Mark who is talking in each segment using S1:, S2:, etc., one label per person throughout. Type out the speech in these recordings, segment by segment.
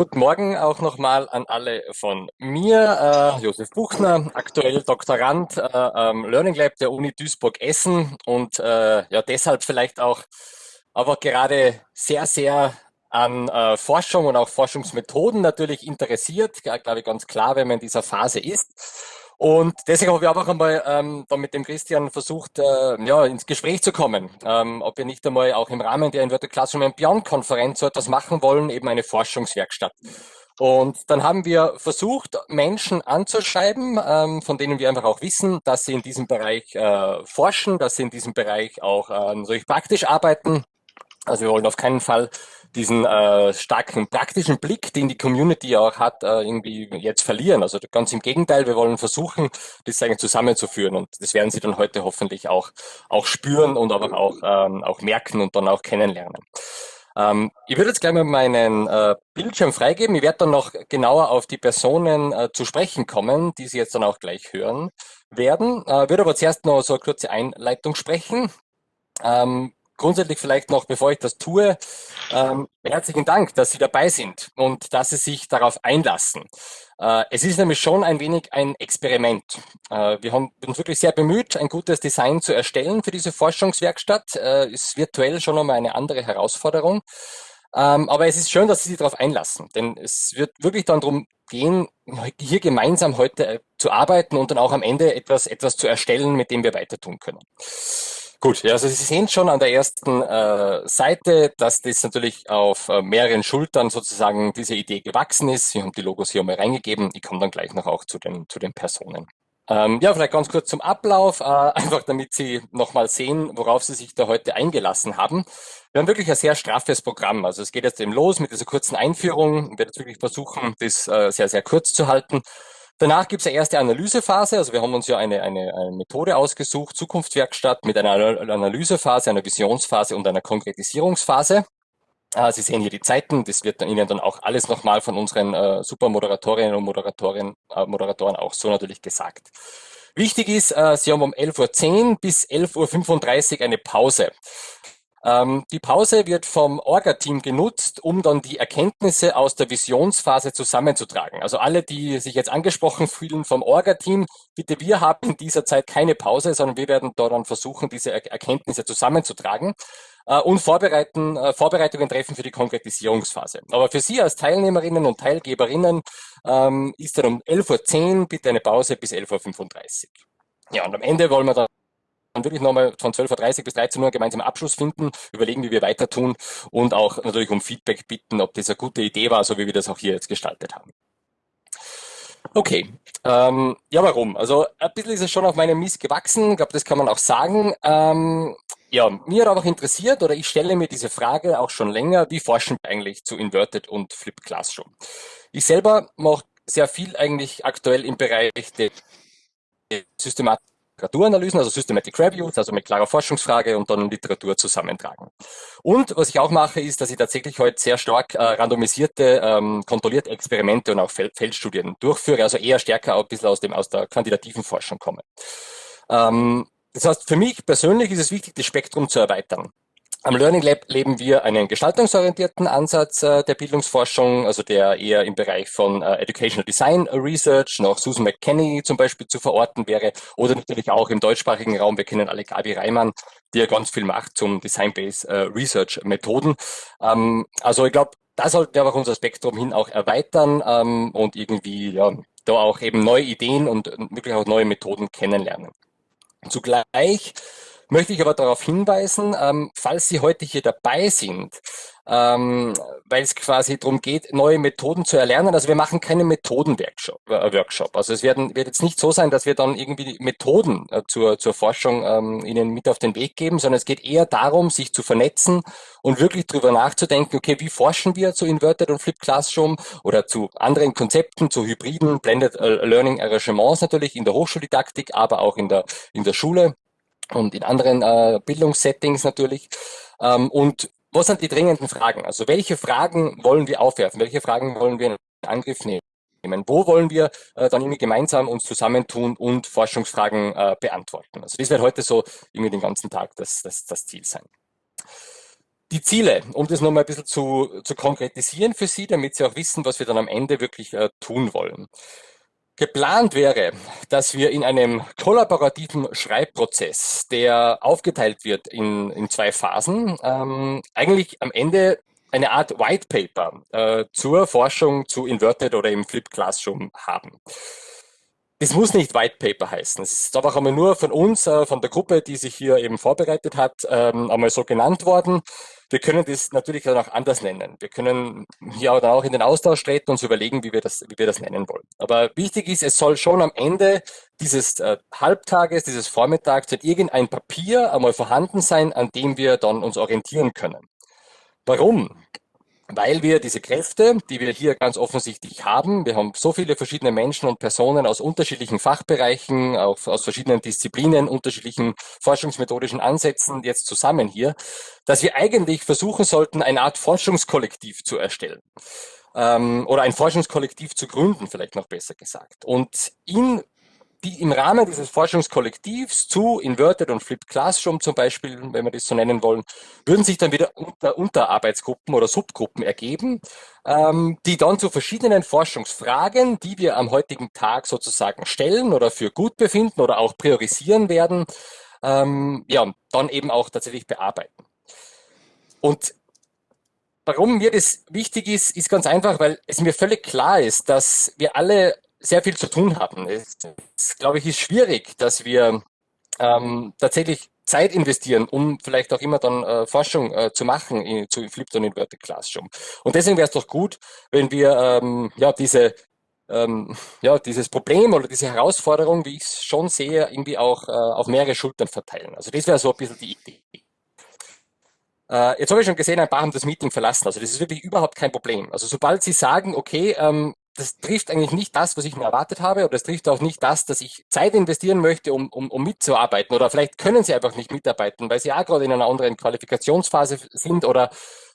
S1: guten Morgen auch nochmal an alle von mir. Äh, Josef Buchner, aktuell Doktorand äh, am Learning Lab der Uni Duisburg-Essen und äh, ja deshalb vielleicht auch aber gerade sehr, sehr an äh, Forschung und auch Forschungsmethoden natürlich interessiert, glaube ich ganz klar, wenn man in dieser Phase ist. Und deswegen habe ich auch einmal ähm, da mit dem Christian versucht, äh, ja, ins Gespräch zu kommen, ähm, ob wir nicht einmal auch im Rahmen der Inverted Classroom and Beyond Konferenz so etwas machen wollen, eben eine Forschungswerkstatt. Und dann haben wir versucht, Menschen anzuschreiben, ähm, von denen wir einfach auch wissen, dass sie in diesem Bereich äh, forschen, dass sie in diesem Bereich auch äh, natürlich praktisch arbeiten. Also wir wollen auf keinen Fall diesen äh, starken praktischen Blick, den die Community auch hat, äh, irgendwie jetzt verlieren. Also ganz im Gegenteil, wir wollen versuchen, das eigentlich zusammenzuführen und das werden Sie dann heute hoffentlich auch, auch spüren und aber auch, ähm, auch merken und dann auch kennenlernen. Ähm, ich würde jetzt gleich mal meinen äh, Bildschirm freigeben. Ich werde dann noch genauer auf die Personen äh, zu sprechen kommen, die Sie jetzt dann auch gleich hören werden. Äh, würde aber zuerst noch so eine kurze Einleitung sprechen. Ähm, grundsätzlich vielleicht noch, bevor ich das tue, ähm, herzlichen Dank, dass Sie dabei sind und dass Sie sich darauf einlassen. Äh, es ist nämlich schon ein wenig ein Experiment. Äh, wir haben uns wirklich sehr bemüht, ein gutes Design zu erstellen für diese Forschungswerkstatt. Äh, ist virtuell schon nochmal eine andere Herausforderung. Ähm, aber es ist schön, dass Sie sich darauf einlassen, denn es wird wirklich dann darum gehen, hier gemeinsam heute äh, zu arbeiten und dann auch am Ende etwas, etwas zu erstellen, mit dem wir weiter tun können. Gut, ja, also Sie sehen schon an der ersten äh, Seite, dass das natürlich auf äh, mehreren Schultern sozusagen diese Idee gewachsen ist. Sie haben die Logos hier mal reingegeben. Ich komme dann gleich noch auch zu den, zu den Personen. Ähm, ja, vielleicht ganz kurz zum Ablauf, äh, einfach damit Sie nochmal sehen, worauf Sie sich da heute eingelassen haben. Wir haben wirklich ein sehr straffes Programm. Also es geht jetzt eben los mit dieser kurzen Einführung. Ich werde jetzt wirklich versuchen, das äh, sehr, sehr kurz zu halten. Danach gibt es eine erste Analysephase. Also wir haben uns ja eine, eine, eine Methode ausgesucht, Zukunftswerkstatt mit einer Analysephase, einer Visionsphase und einer Konkretisierungsphase. Ah, Sie sehen hier die Zeiten. Das wird Ihnen dann auch alles nochmal von unseren äh, Supermoderatorinnen und Moderatoren, äh, Moderatoren auch so natürlich gesagt. Wichtig ist, äh, Sie haben um 11.10 Uhr bis 11.35 Uhr eine Pause. Ähm, die Pause wird vom Orga-Team genutzt, um dann die Erkenntnisse aus der Visionsphase zusammenzutragen. Also alle, die sich jetzt angesprochen fühlen vom Orga-Team, bitte, wir haben in dieser Zeit keine Pause, sondern wir werden da dann versuchen, diese er Erkenntnisse zusammenzutragen äh, und vorbereiten, äh, Vorbereitungen treffen für die Konkretisierungsphase. Aber für Sie als Teilnehmerinnen und Teilgeberinnen ähm, ist dann um 11.10 Uhr bitte eine Pause bis 11.35 Uhr. Ja, und am Ende wollen wir dann dann wirklich nochmal von 12.30 Uhr bis 13 Uhr gemeinsam Abschluss finden, überlegen, wie wir weiter tun und auch natürlich um Feedback bitten, ob das eine gute Idee war, so wie wir das auch hier jetzt gestaltet haben. Okay, ähm, ja, warum? Also ein bisschen ist es schon auf meinem Mist gewachsen, ich glaube, das kann man auch sagen. Ähm, ja, mir hat auch interessiert, oder ich stelle mir diese Frage auch schon länger, wie forschen wir eigentlich zu Inverted und Flipped Classroom? Ich selber mache sehr viel eigentlich aktuell im Bereich der Systematik Literaturanalysen, also Systematic Reviews, also mit klarer Forschungsfrage und dann Literatur zusammentragen. Und was ich auch mache, ist, dass ich tatsächlich heute sehr stark äh, randomisierte, ähm, kontrollierte Experimente und auch Feld Feldstudien durchführe, also eher stärker ein bisschen aus, dem, aus der quantitativen Forschung komme. Ähm, das heißt, für mich persönlich ist es wichtig, das Spektrum zu erweitern. Am Learning Lab leben wir einen gestaltungsorientierten Ansatz äh, der Bildungsforschung, also der eher im Bereich von äh, Educational Design Research, noch Susan McKenney zum Beispiel zu verorten wäre, oder natürlich auch im deutschsprachigen Raum, wir kennen alle Gabi Reimann, die ja ganz viel macht zum Design-Based äh, Research Methoden. Ähm, also ich glaube, da sollten wir auch unser Spektrum hin auch erweitern ähm, und irgendwie ja, da auch eben neue Ideen und wirklich auch neue Methoden kennenlernen. Zugleich möchte ich aber darauf hinweisen, ähm, falls Sie heute hier dabei sind, ähm, weil es quasi darum geht, neue Methoden zu erlernen. Also wir machen keinen Methodenworkshop. Äh, Workshop. Also es werden, wird jetzt nicht so sein, dass wir dann irgendwie Methoden äh, zur, zur Forschung ähm, Ihnen mit auf den Weg geben, sondern es geht eher darum, sich zu vernetzen und wirklich drüber nachzudenken, okay, wie forschen wir zu Inverted und Flipped Classroom oder zu anderen Konzepten, zu hybriden Blended äh, Learning Arrangements natürlich in der Hochschuldidaktik, aber auch in der, in der Schule und in anderen äh, Bildungssettings natürlich. Ähm, und was sind die dringenden Fragen? Also welche Fragen wollen wir aufwerfen? Welche Fragen wollen wir in Angriff nehmen? Wo wollen wir äh, dann irgendwie gemeinsam uns zusammentun und Forschungsfragen äh, beantworten? Also das wird heute so irgendwie den ganzen Tag das, das, das Ziel sein. Die Ziele, um das nochmal ein bisschen zu, zu konkretisieren für Sie, damit Sie auch wissen, was wir dann am Ende wirklich äh, tun wollen. Geplant wäre, dass wir in einem kollaborativen Schreibprozess, der aufgeteilt wird in, in zwei Phasen, ähm, eigentlich am Ende eine Art White Paper äh, zur Forschung zu Inverted oder im Flip Classroom haben. Das muss nicht White Paper heißen. Es ist einfach einmal nur von uns, äh, von der Gruppe, die sich hier eben vorbereitet hat, ähm, einmal so genannt worden. Wir können das natürlich dann auch anders nennen. Wir können hier dann auch in den Austausch treten und uns überlegen, wie wir das, wie wir das nennen wollen. Aber wichtig ist, es soll schon am Ende dieses äh, Halbtages, dieses Vormittags irgendein Papier einmal vorhanden sein, an dem wir dann uns orientieren können. Warum? Weil wir diese Kräfte, die wir hier ganz offensichtlich haben, wir haben so viele verschiedene Menschen und Personen aus unterschiedlichen Fachbereichen, auch aus verschiedenen Disziplinen, unterschiedlichen forschungsmethodischen Ansätzen jetzt zusammen hier, dass wir eigentlich versuchen sollten, eine Art Forschungskollektiv zu erstellen. Ähm, oder ein Forschungskollektiv zu gründen, vielleicht noch besser gesagt. Und in die im Rahmen dieses Forschungskollektivs zu Inverted und Flipped Classroom zum Beispiel, wenn wir das so nennen wollen, würden sich dann wieder unter, Unterarbeitsgruppen oder Subgruppen ergeben, ähm, die dann zu verschiedenen Forschungsfragen, die wir am heutigen Tag sozusagen stellen oder für gut befinden oder auch priorisieren werden, ähm, ja, dann eben auch tatsächlich bearbeiten. Und warum mir das wichtig ist, ist ganz einfach, weil es mir völlig klar ist, dass wir alle sehr viel zu tun haben. Es, es glaube ich, ist schwierig, dass wir ähm, tatsächlich Zeit investieren, um vielleicht auch immer dann äh, Forschung äh, zu machen in, zu und Inverted Classroom. Und deswegen wäre es doch gut, wenn wir ähm, ja diese ähm, ja dieses Problem oder diese Herausforderung, wie ich es schon sehe, irgendwie auch äh, auf mehrere Schultern verteilen. Also das wäre so ein bisschen die Idee. Äh, jetzt habe ich schon gesehen, ein paar haben das Meeting verlassen. Also das ist wirklich überhaupt kein Problem. Also sobald Sie sagen, okay, ähm, das trifft eigentlich nicht das, was ich mir erwartet habe, oder es trifft auch nicht das, dass ich Zeit investieren möchte, um, um, um mitzuarbeiten. Oder vielleicht können sie einfach nicht mitarbeiten, weil sie ja gerade in einer anderen Qualifikationsphase sind oder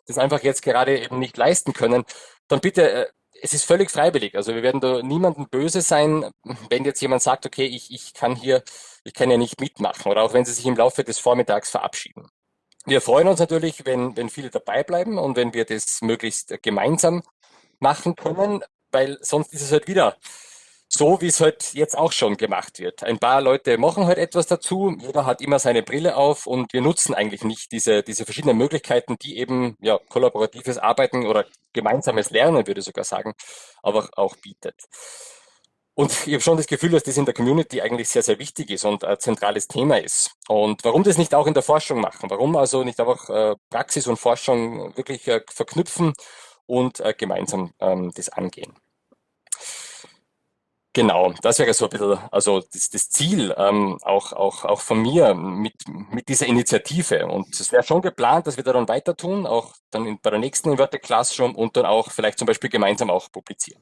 S1: das einfach jetzt gerade eben nicht leisten können. Dann bitte, äh, es ist völlig freiwillig. Also wir werden da niemandem böse sein, wenn jetzt jemand sagt, okay, ich, ich kann hier, ich kann ja nicht mitmachen. Oder auch wenn sie sich im Laufe des Vormittags verabschieden. Wir freuen uns natürlich, wenn, wenn viele dabei bleiben und wenn wir das möglichst gemeinsam machen können weil sonst ist es halt wieder so, wie es halt jetzt auch schon gemacht wird. Ein paar Leute machen halt etwas dazu, jeder hat immer seine Brille auf und wir nutzen eigentlich nicht diese, diese verschiedenen Möglichkeiten, die eben ja, kollaboratives Arbeiten oder gemeinsames Lernen, würde ich sogar sagen, aber auch bietet. Und ich habe schon das Gefühl, dass das in der Community eigentlich sehr, sehr wichtig ist und ein zentrales Thema ist. Und warum das nicht auch in der Forschung machen? Warum also nicht einfach äh, Praxis und Forschung wirklich äh, verknüpfen und äh, gemeinsam ähm, das angehen? Genau, das wäre so ein bisschen, also das, das Ziel ähm, auch, auch, auch von mir mit, mit dieser Initiative. Und es wäre schon geplant, dass wir da dann weiter tun, auch dann in, bei der nächsten Inverted Classroom und dann auch vielleicht zum Beispiel gemeinsam auch publizieren.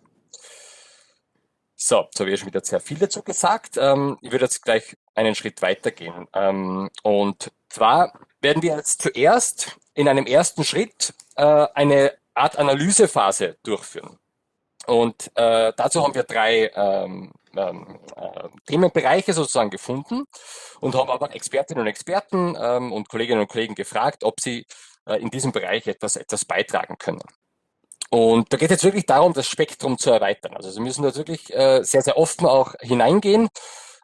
S1: So, jetzt habe ich schon wieder sehr viel dazu gesagt. Ähm, ich würde jetzt gleich einen Schritt weitergehen. Ähm, und zwar werden wir jetzt zuerst in einem ersten Schritt äh, eine Art Analysephase durchführen. Und äh, dazu haben wir drei ähm, ähm, äh, Themenbereiche sozusagen gefunden und haben aber Expertinnen und Experten ähm, und Kolleginnen und Kollegen gefragt, ob sie äh, in diesem Bereich etwas, etwas beitragen können. Und da geht es jetzt wirklich darum, das Spektrum zu erweitern. Also Sie müssen da wirklich äh, sehr, sehr offen auch hineingehen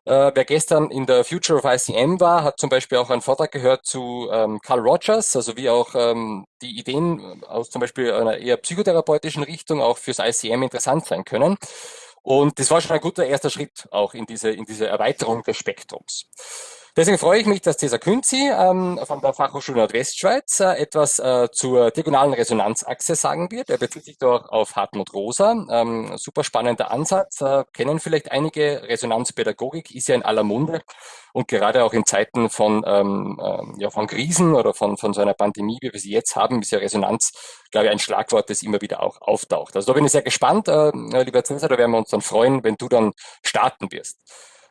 S1: äh, wer gestern in der Future of ICM war, hat zum Beispiel auch einen Vortrag gehört zu ähm, Carl Rogers, also wie auch ähm, die Ideen aus zum Beispiel einer eher psychotherapeutischen Richtung auch fürs ICM interessant sein können. Und das war schon ein guter erster Schritt auch in diese, in diese Erweiterung des Spektrums. Deswegen freue ich mich, dass Cesar Künzi ähm, von der Fachhochschule Nordwestschweiz äh, etwas äh, zur diagonalen Resonanzachse sagen wird. Er bezieht sich dort auf Hartmut Rosa. Ähm, super spannender Ansatz. Äh, kennen vielleicht einige. Resonanzpädagogik ist ja in aller Munde. Und gerade auch in Zeiten von, ähm, äh, ja, von Krisen oder von, von so einer Pandemie, wie wir sie jetzt haben, ist ja Resonanz, glaube ich, ein Schlagwort, das immer wieder auch auftaucht. Also da bin ich sehr gespannt, äh, lieber Cesar, da werden wir uns dann freuen, wenn du dann starten wirst.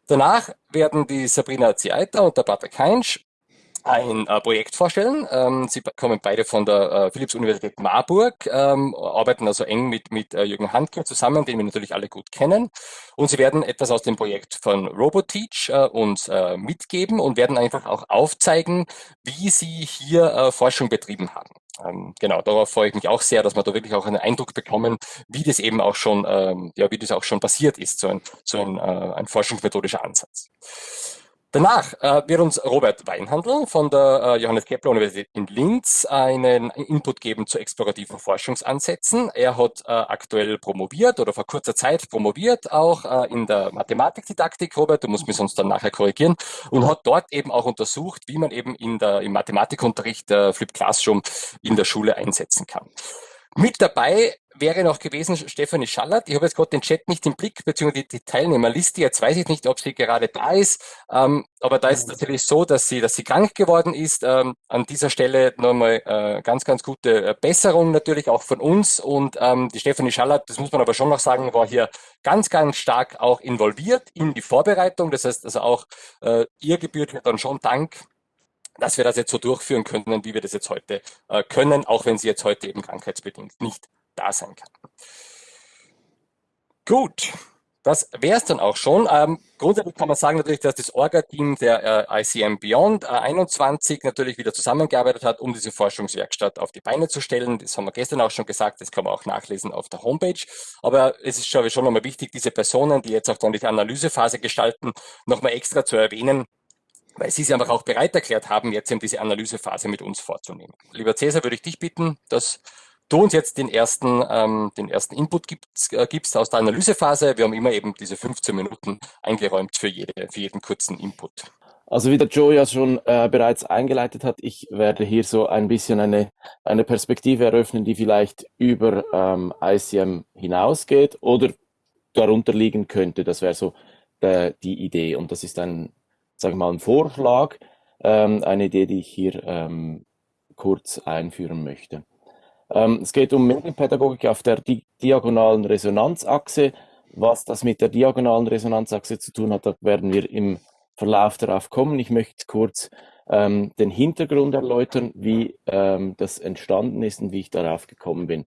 S1: Danach werden die Sabrina Zieiter und der Patrick Heinsch ein äh, Projekt vorstellen. Ähm, sie kommen beide von der äh, Philipps-Universität Marburg, ähm, arbeiten also eng mit, mit äh, Jürgen Handke zusammen, den wir natürlich alle gut kennen. Und sie werden etwas aus dem Projekt von RoboTeach äh, uns äh, mitgeben und werden einfach auch aufzeigen, wie sie hier äh, Forschung betrieben haben. Ähm, genau, darauf freue ich mich auch sehr, dass wir da wirklich auch einen Eindruck bekommen, wie das eben auch schon, ähm, ja, wie das auch schon passiert ist, so ein, so ein, äh, ein forschungsmethodischer Ansatz. Danach äh, wird uns Robert Weinhandel von der äh, Johannes Kepler Universität in Linz einen Input geben zu explorativen Forschungsansätzen. Er hat äh, aktuell promoviert oder vor kurzer Zeit promoviert auch äh, in der Mathematikdidaktik, Robert, du musst mich sonst dann nachher korrigieren, und hat dort eben auch untersucht, wie man eben in der, im Mathematikunterricht äh, Flip Classroom in der Schule einsetzen kann. Mit dabei wäre noch gewesen Stefanie Schallert. Ich habe jetzt gerade den Chat nicht im Blick, beziehungsweise die, die Teilnehmerliste. Jetzt weiß ich nicht, ob sie gerade da ist. Ähm, aber da ist mhm. natürlich so, dass sie, dass sie krank geworden ist. Ähm, an dieser Stelle nochmal äh, ganz, ganz gute äh, Besserung natürlich auch von uns. Und ähm, die Stefanie Schallert, das muss man aber schon noch sagen, war hier ganz, ganz stark auch involviert in die Vorbereitung. Das heißt also auch äh, ihr gebührt mir dann schon Dank dass wir das jetzt so durchführen können, wie wir das jetzt heute äh, können, auch wenn sie jetzt heute eben krankheitsbedingt nicht da sein kann. Gut, das wäre es dann auch schon. Ähm, grundsätzlich kann man sagen natürlich, dass das Orga-Team der äh, ICM Beyond äh, 21 natürlich wieder zusammengearbeitet hat, um diese Forschungswerkstatt auf die Beine zu stellen. Das haben wir gestern auch schon gesagt, das kann man auch nachlesen auf der Homepage. Aber es ist schon, schon nochmal wichtig, diese Personen, die jetzt auch dann die Analysephase gestalten, nochmal extra zu erwähnen, weil Sie sich einfach auch bereit erklärt haben, jetzt eben diese Analysephase mit uns vorzunehmen. Lieber Cäsar, würde ich dich bitten, dass du uns jetzt den ersten, ähm, den ersten Input gibst, äh, gibst aus der Analysephase. Wir haben immer eben diese 15 Minuten eingeräumt für, jede, für jeden kurzen Input.
S2: Also wie der Joe ja schon äh, bereits eingeleitet hat, ich werde hier so ein bisschen eine, eine Perspektive eröffnen, die vielleicht über ähm, ICM hinausgeht oder darunter liegen könnte. Das wäre so der, die Idee. Und das ist ein sage ich mal, ein Vorschlag, ähm, eine Idee, die ich hier ähm, kurz einführen möchte. Ähm, es geht um Medienpädagogik auf der di diagonalen Resonanzachse. Was das mit der diagonalen Resonanzachse zu tun hat, da werden wir im Verlauf darauf kommen. Ich möchte kurz ähm, den Hintergrund erläutern, wie ähm, das entstanden ist und wie ich darauf gekommen bin.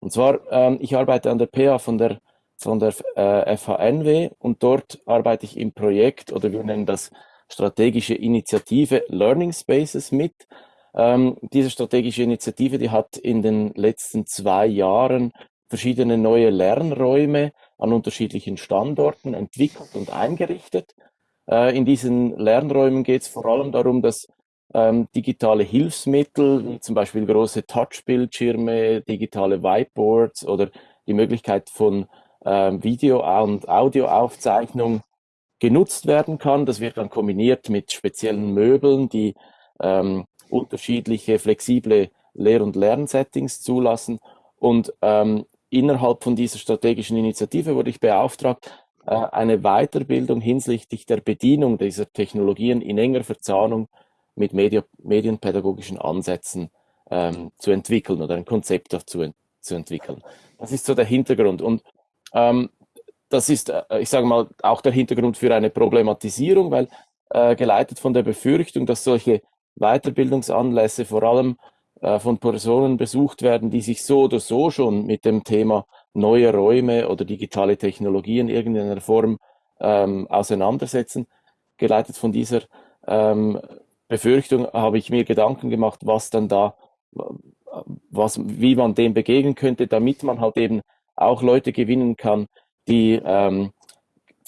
S2: Und zwar, ähm, ich arbeite an der PA von der, von der äh, FHNW und dort arbeite ich im Projekt oder wir nennen das strategische Initiative Learning Spaces mit. Ähm, diese strategische Initiative, die hat in den letzten zwei Jahren verschiedene neue Lernräume an unterschiedlichen Standorten entwickelt und eingerichtet. Äh, in diesen Lernräumen geht es vor allem darum, dass ähm, digitale Hilfsmittel, zum Beispiel große Touchbildschirme, digitale Whiteboards oder die Möglichkeit von ähm, Video- und Audioaufzeichnung genutzt werden kann. Das wird dann kombiniert mit speziellen Möbeln, die ähm, unterschiedliche flexible Lehr- und Lernsettings zulassen. Und ähm, innerhalb von dieser strategischen Initiative wurde ich beauftragt, äh, eine Weiterbildung hinsichtlich der Bedienung dieser Technologien in enger Verzahnung mit Medi medienpädagogischen Ansätzen ähm, zu entwickeln oder ein Konzept dazu zu entwickeln. Das ist so der Hintergrund. Und ähm, das ist, äh, ich sage mal, auch der Hintergrund für eine Problematisierung, weil äh, geleitet von der Befürchtung, dass solche Weiterbildungsanlässe vor allem äh, von Personen besucht werden, die sich so oder so schon mit dem Thema neue Räume oder digitale Technologien in irgendeiner Form ähm, auseinandersetzen. Geleitet von dieser ähm, Befürchtung habe ich mir Gedanken gemacht, was dann da, was, wie man dem begegnen könnte, damit man halt eben auch Leute gewinnen kann, die ähm,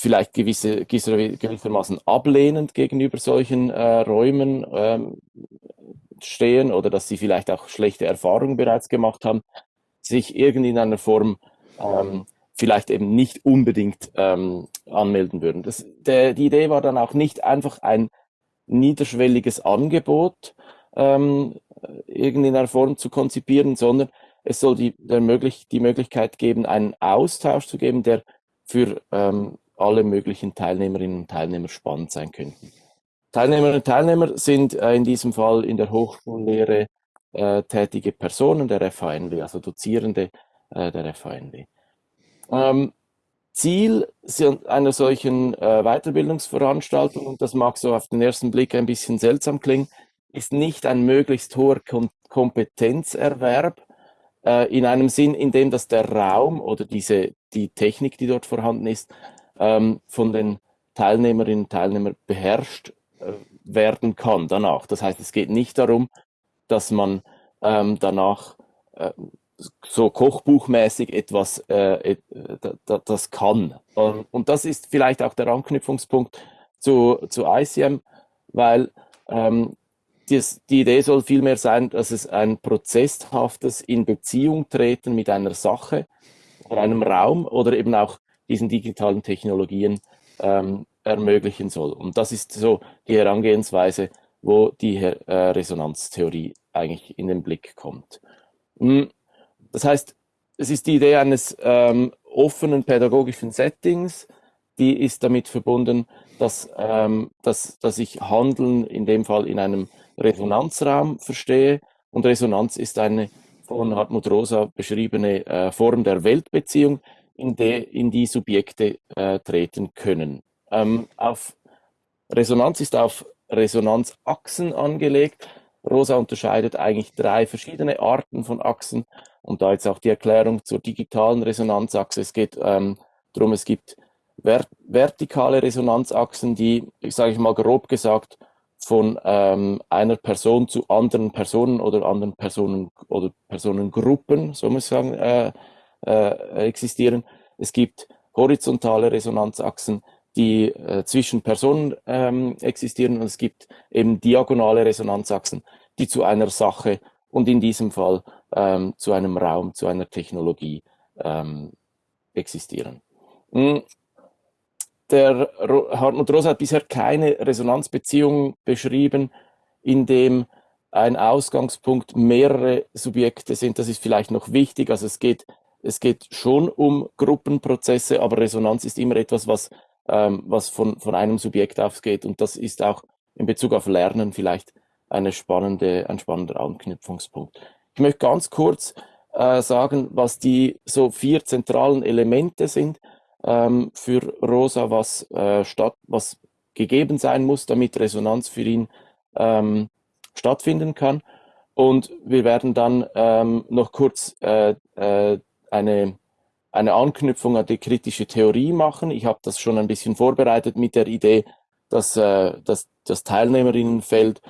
S2: vielleicht gewisse, gewissermaßen ablehnend gegenüber solchen äh, Räumen ähm, stehen oder dass sie vielleicht auch schlechte Erfahrungen bereits gemacht haben, sich irgendwie in einer Form ähm, vielleicht eben nicht unbedingt ähm, anmelden würden. Das, der, die Idee war dann auch nicht einfach ein niederschwelliges Angebot ähm, irgendwie in einer Form zu konzipieren, sondern es soll die, der möglich, die Möglichkeit geben, einen Austausch zu geben, der für ähm, alle möglichen Teilnehmerinnen und Teilnehmer spannend sein könnten. Teilnehmerinnen und Teilnehmer sind äh, in diesem Fall in der Hochschullehre äh, tätige Personen der FHNW, also Dozierende äh, der FHNW. Ähm, Ziel einer solchen äh, Weiterbildungsveranstaltung, und das mag so auf den ersten Blick ein bisschen seltsam klingen, ist nicht ein möglichst hoher Kom Kompetenzerwerb, äh, in einem Sinn, in dem dass der Raum oder diese, die Technik, die dort vorhanden ist, ähm, von den Teilnehmerinnen und Teilnehmern beherrscht äh, werden kann danach. Das heißt, es geht nicht darum, dass man ähm, danach äh, so kochbuchmäßig etwas äh, das kann. Und das ist vielleicht auch der Anknüpfungspunkt zu, zu ICM, weil ähm, dies, die Idee soll vielmehr sein, dass es ein prozesshaftes in Beziehung treten mit einer Sache oder einem Raum oder eben auch diesen digitalen Technologien ähm, ermöglichen soll. Und das ist so die Herangehensweise, wo die äh, Resonanztheorie eigentlich in den Blick kommt. Hm, das heißt, es ist die Idee eines ähm, offenen pädagogischen Settings, die ist damit verbunden, dass, ähm, dass, dass ich Handeln in dem Fall in einem Resonanzraum verstehe. Und Resonanz ist eine von Hartmut Rosa beschriebene äh, Form der Weltbeziehung, in, de, in die Subjekte äh, treten können. Ähm, auf Resonanz ist auf Resonanzachsen angelegt. Rosa unterscheidet eigentlich drei verschiedene Arten von Achsen und da jetzt auch die Erklärung zur digitalen Resonanzachse. Es geht ähm, darum, es gibt vert vertikale Resonanzachsen, die, ich sage ich mal grob gesagt, von ähm, einer Person zu anderen Personen oder anderen Personen oder Personengruppen, so muss ich sagen, äh, äh, existieren. Es gibt horizontale Resonanzachsen, die äh, zwischen Personen ähm, existieren und es gibt eben diagonale Resonanzachsen, die zu einer Sache und in diesem Fall ähm, zu einem Raum, zu einer Technologie ähm, existieren. Hm. Der Hartmut Rosa hat bisher keine Resonanzbeziehung beschrieben, in dem ein Ausgangspunkt mehrere Subjekte sind. Das ist vielleicht noch wichtig. Also es geht, es geht schon um Gruppenprozesse, aber Resonanz ist immer etwas, was ähm, was von, von einem Subjekt ausgeht. Und das ist auch in Bezug auf Lernen vielleicht eine spannende, ein spannender Anknüpfungspunkt. Ich möchte ganz kurz äh, sagen, was die so vier zentralen Elemente sind ähm, für Rosa, was, äh, statt, was gegeben sein muss, damit Resonanz für ihn ähm, stattfinden kann. Und wir werden dann ähm, noch kurz äh, äh, eine eine Anknüpfung an die kritische Theorie machen. Ich habe das schon ein bisschen vorbereitet mit der Idee, dass, äh, dass das Teilnehmerinnenfeld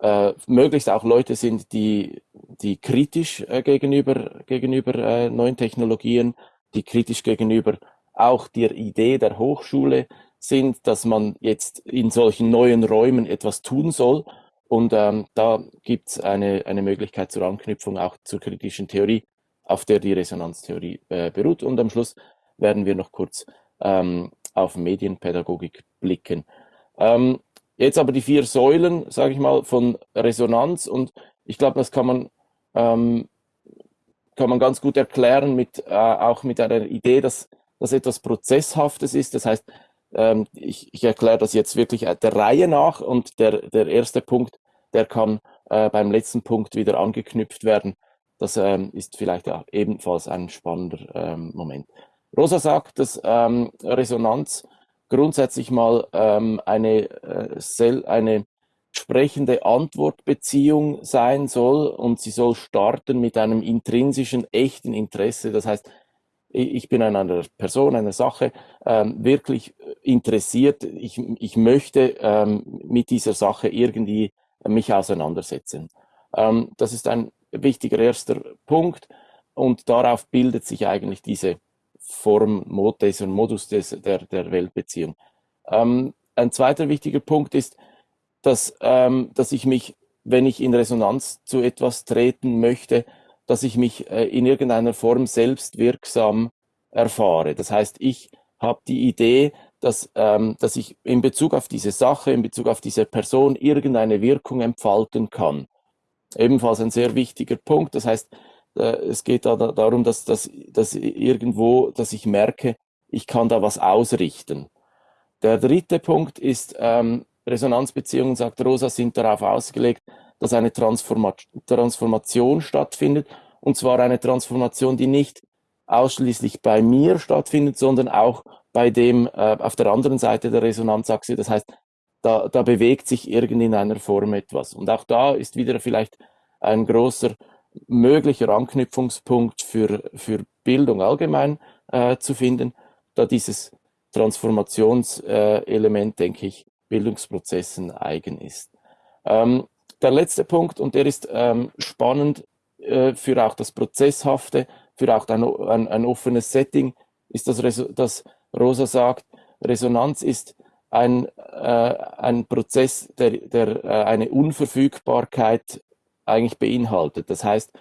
S2: äh, möglichst auch Leute sind, die, die kritisch äh, gegenüber, gegenüber äh, neuen Technologien, die kritisch gegenüber auch der Idee der Hochschule sind, dass man jetzt in solchen neuen Räumen etwas tun soll. Und ähm, da gibt es eine, eine Möglichkeit zur Anknüpfung auch zur kritischen Theorie auf der die Resonanztheorie äh, beruht. Und am Schluss werden wir noch kurz ähm, auf Medienpädagogik blicken. Ähm, jetzt aber die vier Säulen, sage ich mal, von Resonanz und ich glaube, das kann man, ähm, kann man ganz gut erklären mit, äh, auch mit einer Idee, dass das etwas Prozesshaftes ist. Das heißt, ähm, ich, ich erkläre das jetzt wirklich der Reihe nach und der, der erste Punkt, der kann äh, beim letzten Punkt wieder angeknüpft werden. Das ähm, ist vielleicht auch ebenfalls ein spannender ähm, Moment. Rosa sagt, dass ähm, Resonanz grundsätzlich mal ähm, eine, äh, eine sprechende Antwortbeziehung sein soll und sie soll starten mit einem intrinsischen, echten Interesse. Das heißt, ich bin an einer Person, einer Sache ähm, wirklich interessiert. Ich, ich möchte ähm, mit dieser Sache irgendwie mich auseinandersetzen. Ähm, das ist ein wichtiger erster Punkt und darauf bildet sich eigentlich diese Form, Modus und Modus des, der, der Weltbeziehung. Ähm, ein zweiter wichtiger Punkt ist, dass, ähm, dass ich mich, wenn ich in Resonanz zu etwas treten möchte, dass ich mich äh, in irgendeiner Form selbst wirksam erfahre. Das heißt, ich habe die Idee, dass, ähm, dass ich in Bezug auf diese Sache, in Bezug auf diese Person irgendeine Wirkung entfalten kann ebenfalls ein sehr wichtiger Punkt. Das heißt, äh, es geht da darum, dass, dass, dass irgendwo, dass ich merke, ich kann da was ausrichten. Der dritte Punkt ist, ähm, Resonanzbeziehungen, sagt Rosa, sind darauf ausgelegt, dass eine Transforma Transformation stattfindet. Und zwar eine Transformation, die nicht ausschließlich bei mir stattfindet, sondern auch bei dem äh, auf der anderen Seite der Resonanzachse. Das heißt, da, da bewegt sich irgendwie in einer Form etwas. Und auch da ist wieder vielleicht ein großer möglicher Anknüpfungspunkt für, für Bildung allgemein äh, zu finden, da dieses Transformationselement, äh, denke ich, Bildungsprozessen eigen ist. Ähm, der letzte Punkt, und der ist ähm, spannend, äh, für auch das Prozesshafte, für auch ein, ein, ein offenes Setting ist das, das Rosa sagt, Resonanz ist ein, äh, ein Prozess, der, der äh, eine Unverfügbarkeit eigentlich beinhaltet. Das heißt,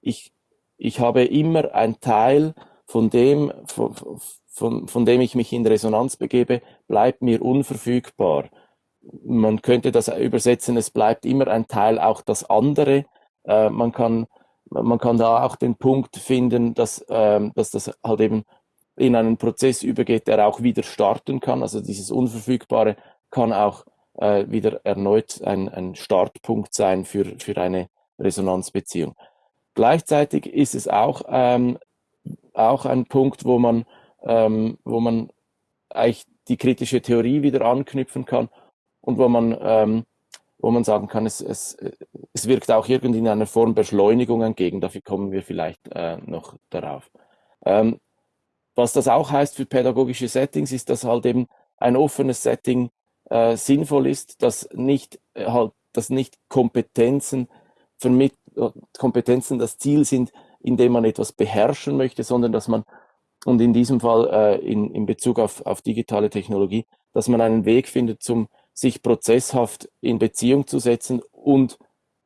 S2: ich, ich habe immer ein Teil von dem, von, von, von dem ich mich in Resonanz begebe, bleibt mir unverfügbar. Man könnte das übersetzen, es bleibt immer ein Teil, auch das andere. Äh, man, kann, man kann da auch den Punkt finden, dass, äh, dass das halt eben in einen Prozess übergeht, der auch wieder starten kann. Also dieses Unverfügbare kann auch äh, wieder erneut ein, ein Startpunkt sein für, für eine Resonanzbeziehung. Gleichzeitig ist es auch, ähm, auch ein Punkt, wo man, ähm, wo man eigentlich die kritische Theorie wieder anknüpfen kann und wo man, ähm, wo man sagen kann, es, es, es wirkt auch irgendwie in einer Form Beschleunigung entgegen. Dafür kommen wir vielleicht äh, noch darauf. Ähm, was das auch heißt für pädagogische Settings, ist, dass halt eben ein offenes Setting äh, sinnvoll ist, dass nicht äh, halt, dass nicht Kompetenzen vermitt Kompetenzen das Ziel sind, indem man etwas beherrschen möchte, sondern dass man und in diesem Fall äh, in, in Bezug auf, auf digitale Technologie, dass man einen Weg findet, zum sich prozesshaft in Beziehung zu setzen und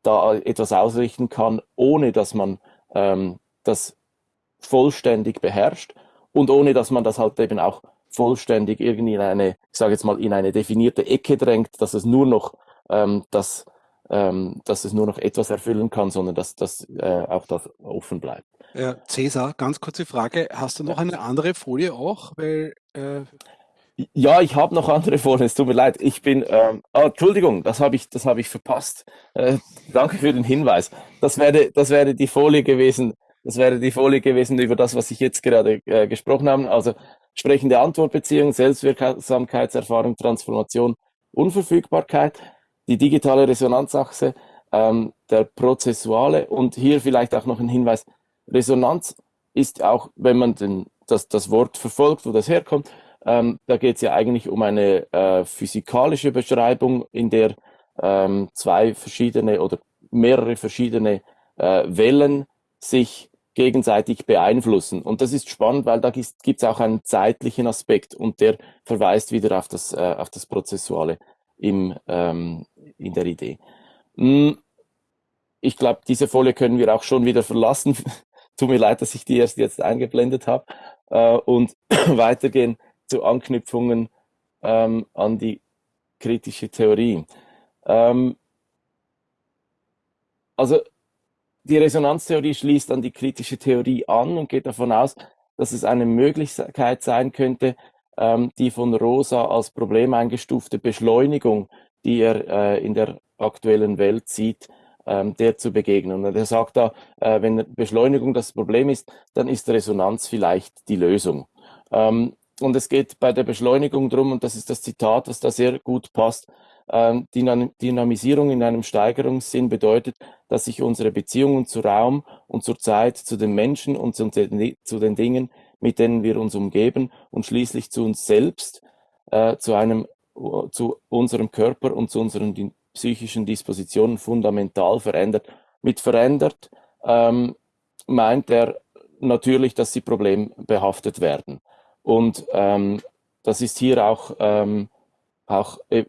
S2: da etwas ausrichten kann, ohne dass man ähm, das vollständig beherrscht und ohne dass man das halt eben auch vollständig irgendwie in eine, ich sage jetzt mal, in eine definierte Ecke drängt, dass es nur noch ähm, das, ähm, dass es nur noch etwas erfüllen kann, sondern dass, dass äh, auch das offen bleibt.
S3: Ja, Cäsar, ganz kurze Frage. Hast du noch eine andere Folie auch? Weil,
S2: äh ja, ich habe noch andere Folien. Es tut mir leid. Ich bin. Ähm, oh, Entschuldigung, das habe ich, das habe ich verpasst. Äh, danke für den Hinweis. Das wäre, das wäre die Folie gewesen, das wäre die Folie gewesen über das, was ich jetzt gerade äh, gesprochen habe. Also sprechende Antwortbeziehung, Selbstwirksamkeitserfahrung, Transformation, Unverfügbarkeit, die digitale Resonanzachse, ähm, der prozessuale und hier vielleicht auch noch ein Hinweis. Resonanz ist auch, wenn man den, das, das Wort verfolgt, wo das herkommt, ähm, da geht es ja eigentlich um eine äh, physikalische Beschreibung, in der ähm, zwei verschiedene oder mehrere verschiedene äh, Wellen sich gegenseitig beeinflussen. Und das ist spannend, weil da gibt es auch einen zeitlichen Aspekt und der verweist wieder auf das, äh, auf das Prozessuale im, ähm, in der Idee. Hm, ich glaube, diese Folie können wir auch schon wieder verlassen. Tut mir leid, dass ich die erst jetzt eingeblendet habe. Äh, und weitergehen zu Anknüpfungen ähm, an die kritische Theorie. Ähm, also die Resonanztheorie schließt an die kritische Theorie an und geht davon aus, dass es eine Möglichkeit sein könnte, ähm, die von Rosa als Problem eingestufte Beschleunigung, die er äh, in der aktuellen Welt sieht, ähm, der zu begegnen. Und er sagt da, äh, wenn Beschleunigung das Problem ist, dann ist Resonanz vielleicht die Lösung. Ähm, und es geht bei der Beschleunigung drum, und das ist das Zitat, was da sehr gut passt, Dynamisierung in einem Steigerungssinn bedeutet, dass sich unsere Beziehungen zu Raum und zur Zeit, zu den Menschen und zu den Dingen, mit denen wir uns umgeben und schließlich zu uns selbst, äh, zu einem, zu unserem Körper und zu unseren psychischen Dispositionen fundamental verändert. Mit verändert ähm, meint er natürlich, dass sie problembehaftet werden. Und ähm, das ist hier auch, ähm, auch äh,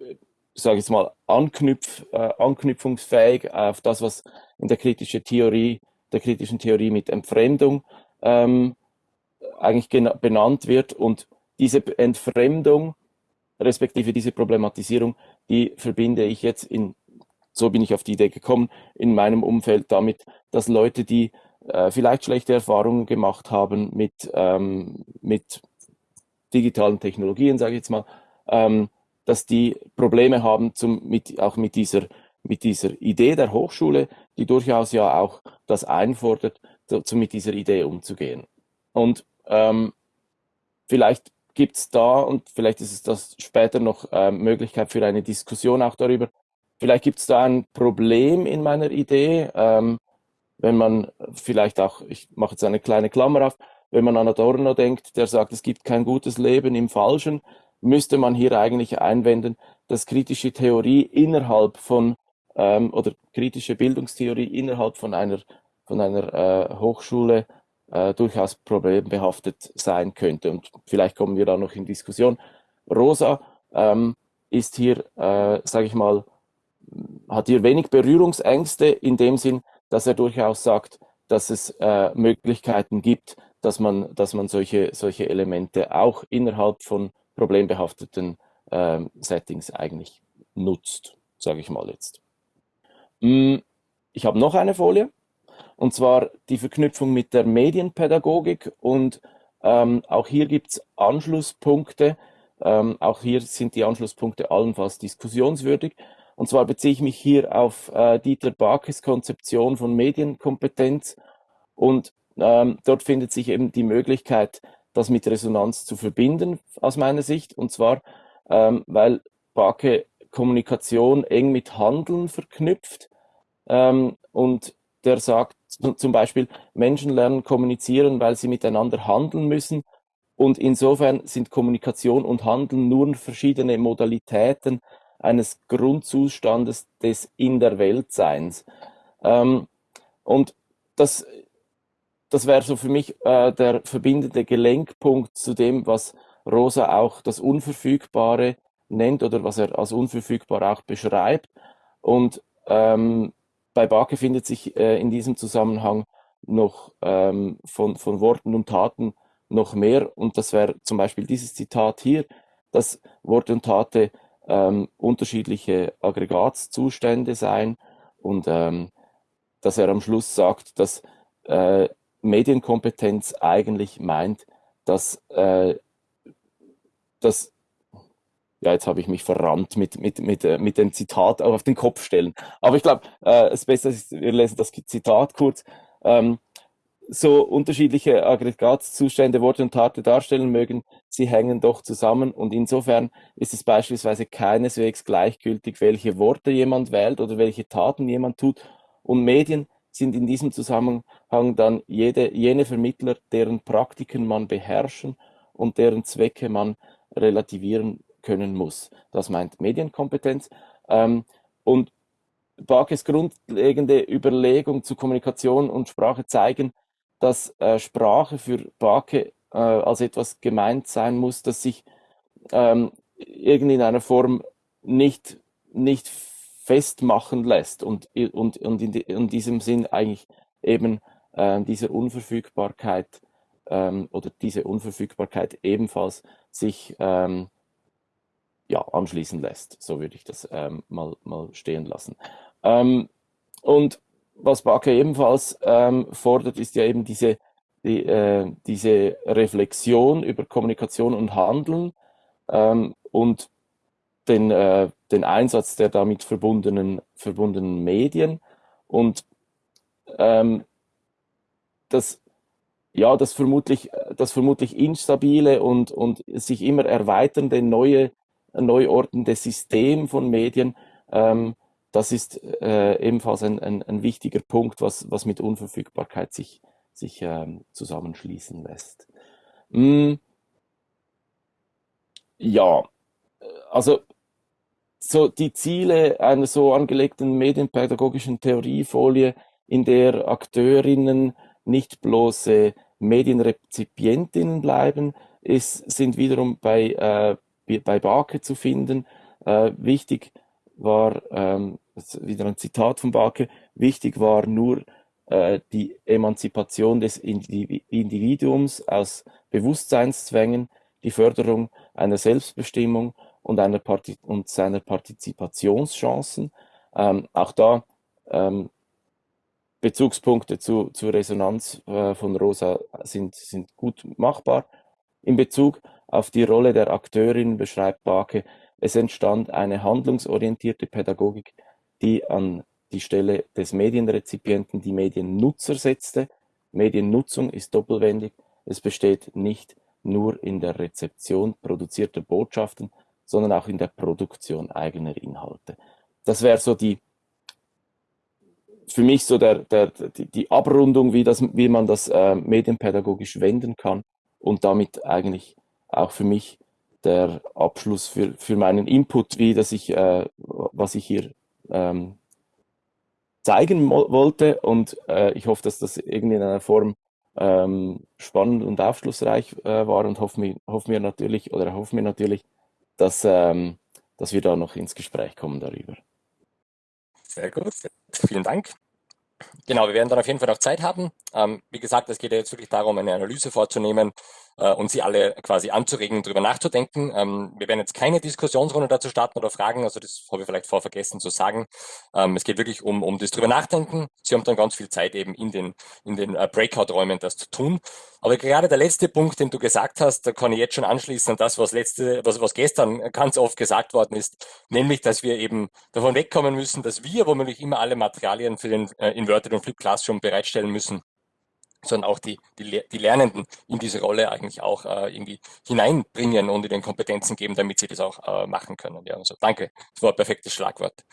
S2: sage jetzt mal, anknüpf, äh, anknüpfungsfähig auf das, was in der kritischen Theorie, der kritischen Theorie mit Entfremdung ähm, eigentlich benannt wird. Und diese Entfremdung, respektive diese Problematisierung, die verbinde ich jetzt in, so bin ich auf die Idee gekommen, in meinem Umfeld damit, dass Leute, die äh, vielleicht schlechte Erfahrungen gemacht haben mit, ähm, mit digitalen Technologien, sage ich jetzt mal, ähm, dass die Probleme haben, zum, mit, auch mit dieser, mit dieser Idee der Hochschule, die durchaus ja auch das einfordert, so, mit dieser Idee umzugehen. Und ähm, vielleicht gibt es da, und vielleicht ist es das später noch äh, Möglichkeit für eine Diskussion auch darüber, vielleicht gibt es da ein Problem in meiner Idee, ähm, wenn man vielleicht auch, ich mache jetzt eine kleine Klammer auf, wenn man an Adorno denkt, der sagt, es gibt kein gutes Leben im Falschen, müsste man hier eigentlich einwenden, dass kritische Theorie innerhalb von ähm, oder kritische Bildungstheorie innerhalb von einer von einer äh, Hochschule äh, durchaus problembehaftet sein könnte. Und vielleicht kommen wir da noch in Diskussion. Rosa ähm, ist hier, äh, sage ich mal, hat hier wenig Berührungsängste in dem Sinn, dass er durchaus sagt, dass es äh, Möglichkeiten gibt, dass man, dass man solche, solche Elemente auch innerhalb von problembehafteten äh, Settings eigentlich nutzt, sage ich mal jetzt. Mm, ich habe noch eine Folie, und zwar die Verknüpfung mit der Medienpädagogik und ähm, auch hier gibt es Anschlusspunkte. Ähm, auch hier sind die Anschlusspunkte allenfalls diskussionswürdig. Und zwar beziehe ich mich hier auf äh, Dieter Barkes Konzeption von Medienkompetenz. Und ähm, dort findet sich eben die Möglichkeit, das mit Resonanz zu verbinden, aus meiner Sicht. Und zwar, ähm, weil Barke Kommunikation eng mit Handeln verknüpft. Ähm, und der sagt zum Beispiel, Menschen lernen kommunizieren, weil sie miteinander handeln müssen. Und insofern sind Kommunikation und Handeln nur verschiedene Modalitäten eines Grundzustandes des in der Weltseins. Ähm, und das, das wäre so für mich äh, der verbindende Gelenkpunkt zu dem, was Rosa auch das Unverfügbare nennt oder was er als unverfügbar auch beschreibt. Und ähm, bei Barke findet sich äh, in diesem Zusammenhang noch ähm, von, von Worten und Taten noch mehr. Und das wäre zum Beispiel dieses Zitat hier, dass Worte und Taten ähm, unterschiedliche Aggregatzustände sein und ähm, dass er am Schluss sagt, dass äh, Medienkompetenz eigentlich meint, dass, äh, dass ja, jetzt habe ich mich verrannt mit, mit, mit, äh, mit dem Zitat auf den Kopf stellen. Aber ich glaube, äh, es ist, wir lesen das Zitat kurz. Ähm, so unterschiedliche Aggregatzustände, Worte und Taten darstellen mögen, sie hängen doch zusammen und insofern ist es beispielsweise keineswegs gleichgültig, welche Worte jemand wählt oder welche Taten jemand tut und Medien sind in diesem Zusammenhang dann jede, jene Vermittler, deren Praktiken man beherrschen und deren Zwecke man relativieren können muss. Das meint Medienkompetenz. Ähm, und Barkes grundlegende Überlegung zu Kommunikation und Sprache zeigen, dass äh, Sprache für Barke äh, als etwas gemeint sein muss, das sich ähm, irgendwie in einer Form nicht, nicht festmachen lässt und, und, und in, in diesem Sinn eigentlich eben äh, dieser Unverfügbarkeit ähm, oder diese Unverfügbarkeit ebenfalls sich ähm, ja, anschließen lässt. So würde ich das ähm, mal, mal stehen lassen. Ähm, und was Barker ebenfalls ähm, fordert, ist ja eben diese, die, äh, diese Reflexion über Kommunikation und Handeln ähm, und den, äh, den Einsatz der damit verbundenen, verbundenen Medien und ähm, das, ja, das vermutlich, das vermutlich instabile und, und sich immer erweiternde neue ein neuordnendes System von Medien. Ähm, das ist äh, ebenfalls ein, ein, ein, wichtiger Punkt, was, was mit Unverfügbarkeit sich, sich ähm, zusammenschließen lässt. Mm, ja, also so die Ziele einer so angelegten medienpädagogischen Theoriefolie, in der Akteurinnen nicht bloße Medienrezipientinnen bleiben, ist, sind wiederum bei äh, bei Barke zu finden. Äh, wichtig war, ähm, wieder ein Zitat von Barke, wichtig war nur äh, die Emanzipation des Individuums aus Bewusstseinszwängen, die Förderung einer Selbstbestimmung und, einer Parti und seiner Partizipationschancen. Ähm, auch da ähm, Bezugspunkte zu, zur Resonanz äh, von Rosa sind, sind gut machbar. In Bezug auf die Rolle der Akteurin beschreibt Barke, es entstand eine handlungsorientierte Pädagogik, die an die Stelle des Medienrezipienten die Mediennutzer setzte. Mediennutzung ist doppelwendig. Es besteht nicht nur in der Rezeption produzierter Botschaften, sondern auch in der Produktion eigener Inhalte. Das wäre so die, für mich so der, der, die, die Abrundung, wie, das, wie man das äh, medienpädagogisch wenden kann und damit eigentlich auch für mich der Abschluss für, für meinen Input, wie dass ich, äh, was ich hier ähm, zeigen wollte und äh, ich hoffe, dass das irgendwie in einer Form ähm, spannend und aufschlussreich äh, war und hoffen wir, hoffen wir natürlich oder hoffen wir natürlich, dass, ähm, dass wir da noch ins Gespräch kommen darüber.
S1: Sehr gut, vielen Dank. Genau, wir werden dann auf jeden Fall noch Zeit haben. Ähm, wie gesagt, es geht ja jetzt wirklich darum, eine Analyse vorzunehmen äh, und Sie alle quasi anzuregen, darüber nachzudenken. Ähm, wir werden jetzt keine Diskussionsrunde dazu starten oder Fragen, also das habe ich vielleicht vor vergessen zu sagen. Ähm, es geht wirklich um, um das drüber nachdenken. Sie haben dann ganz viel Zeit eben in den, in den äh, Breakout-Räumen das zu tun. Aber gerade der letzte Punkt, den du gesagt hast, da kann ich jetzt schon anschließen an das, was letzte, was, was gestern ganz oft gesagt worden ist, nämlich, dass wir eben davon wegkommen müssen, dass wir womöglich immer alle Materialien für den äh, Inverted und Flip Classroom bereitstellen müssen, sondern auch die, die, die Lernenden in diese Rolle eigentlich auch äh, irgendwie hineinbringen und ihnen Kompetenzen geben, damit sie das auch äh, machen können. Ja, also danke, das war ein perfektes Schlagwort.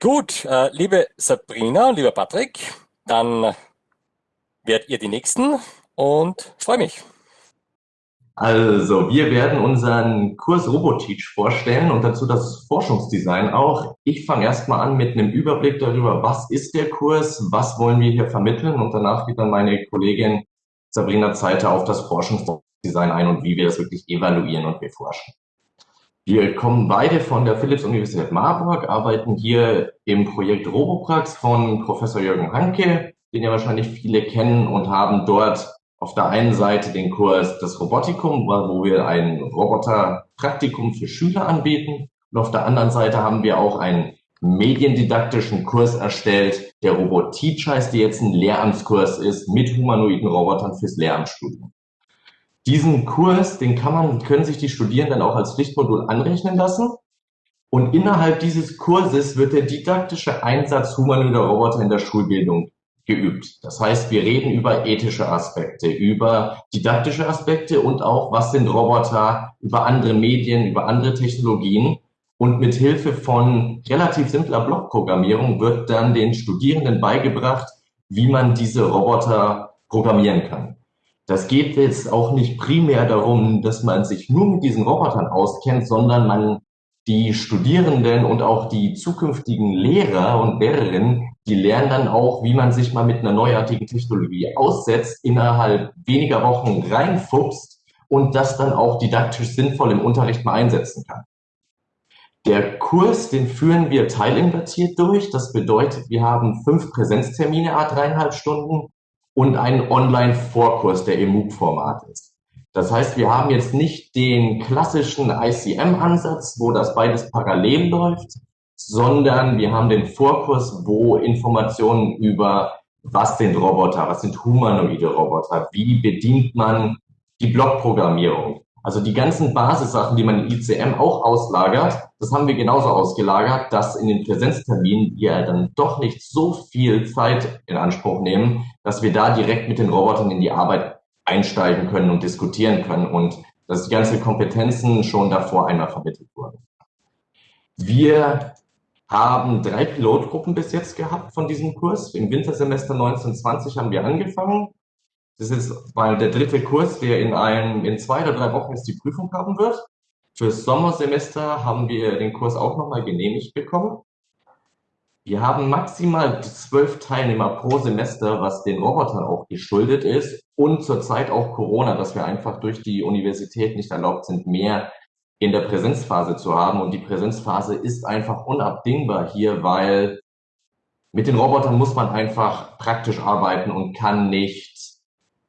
S1: Gut, äh, liebe Sabrina, lieber Patrick, dann werdet ihr die Nächsten und freue mich.
S4: Also, wir werden unseren Kurs Roboteach vorstellen und dazu das Forschungsdesign auch. Ich fange erstmal an mit einem Überblick darüber, was ist der Kurs, was wollen wir hier vermitteln und danach geht dann meine Kollegin Sabrina Zeiter auf das Forschungsdesign ein und wie wir das wirklich evaluieren und beforschen. Wir kommen beide von der Philipps-Universität Marburg, arbeiten hier im Projekt Roboprax von Professor Jürgen Hanke, den ja wahrscheinlich viele kennen und haben dort auf der einen Seite den Kurs das Robotikum, wo wir ein Roboterpraktikum für Schüler anbieten. Und auf der anderen Seite haben wir auch einen mediendidaktischen Kurs erstellt, der Robot-Teach heißt, der jetzt ein Lehramtskurs ist mit humanoiden Robotern fürs Lehramtsstudium. Diesen Kurs, den kann man, können sich die Studierenden auch als Pflichtmodul anrechnen lassen. Und innerhalb dieses Kurses wird der didaktische Einsatz humanoider Roboter in der Schulbildung geübt. Das heißt, wir reden über ethische Aspekte, über didaktische Aspekte und auch, was sind Roboter, über andere Medien, über andere Technologien. Und mit Hilfe von relativ simpler Blockprogrammierung wird dann den Studierenden beigebracht, wie man diese Roboter programmieren kann. Das geht jetzt auch nicht primär darum, dass man sich nur mit diesen Robotern auskennt, sondern man die Studierenden und auch die zukünftigen Lehrer und Lehrerinnen, die lernen dann auch, wie man sich mal mit einer neuartigen Technologie aussetzt, innerhalb weniger Wochen reinfuchst und das dann auch didaktisch sinnvoll im Unterricht mal einsetzen kann. Der Kurs, den führen wir teilinvertiert durch. Das bedeutet, wir haben fünf Präsenztermine, a dreieinhalb Stunden und einen Online-Vorkurs, der im MOOC-Format ist. Das heißt, wir haben jetzt nicht den klassischen ICM-Ansatz, wo das beides parallel läuft, sondern wir haben den Vorkurs, wo Informationen über was sind Roboter, was sind humanoide Roboter, wie bedient man die Blockprogrammierung. Also die ganzen Basissachen, die man in ICM auch auslagert, das haben wir genauso ausgelagert, dass in den Präsenzterminen wir dann doch nicht so viel Zeit in Anspruch nehmen, dass wir da direkt mit den Robotern in die Arbeit einsteigen können und diskutieren können und dass die ganzen Kompetenzen schon davor einmal vermittelt wurden. Wir haben drei Pilotgruppen bis jetzt gehabt von diesem Kurs. Im Wintersemester 1920 haben wir angefangen. Das ist mal der dritte Kurs, der in, einem, in zwei oder drei Wochen jetzt die Prüfung haben wird. Fürs Sommersemester haben wir den Kurs auch nochmal genehmigt bekommen. Wir haben maximal zwölf Teilnehmer pro Semester, was den Robotern auch geschuldet ist und zurzeit auch Corona, dass wir einfach durch die Universität nicht erlaubt sind, mehr in der Präsenzphase zu haben. Und die Präsenzphase ist einfach unabdingbar hier, weil mit den Robotern muss man einfach praktisch arbeiten und kann nicht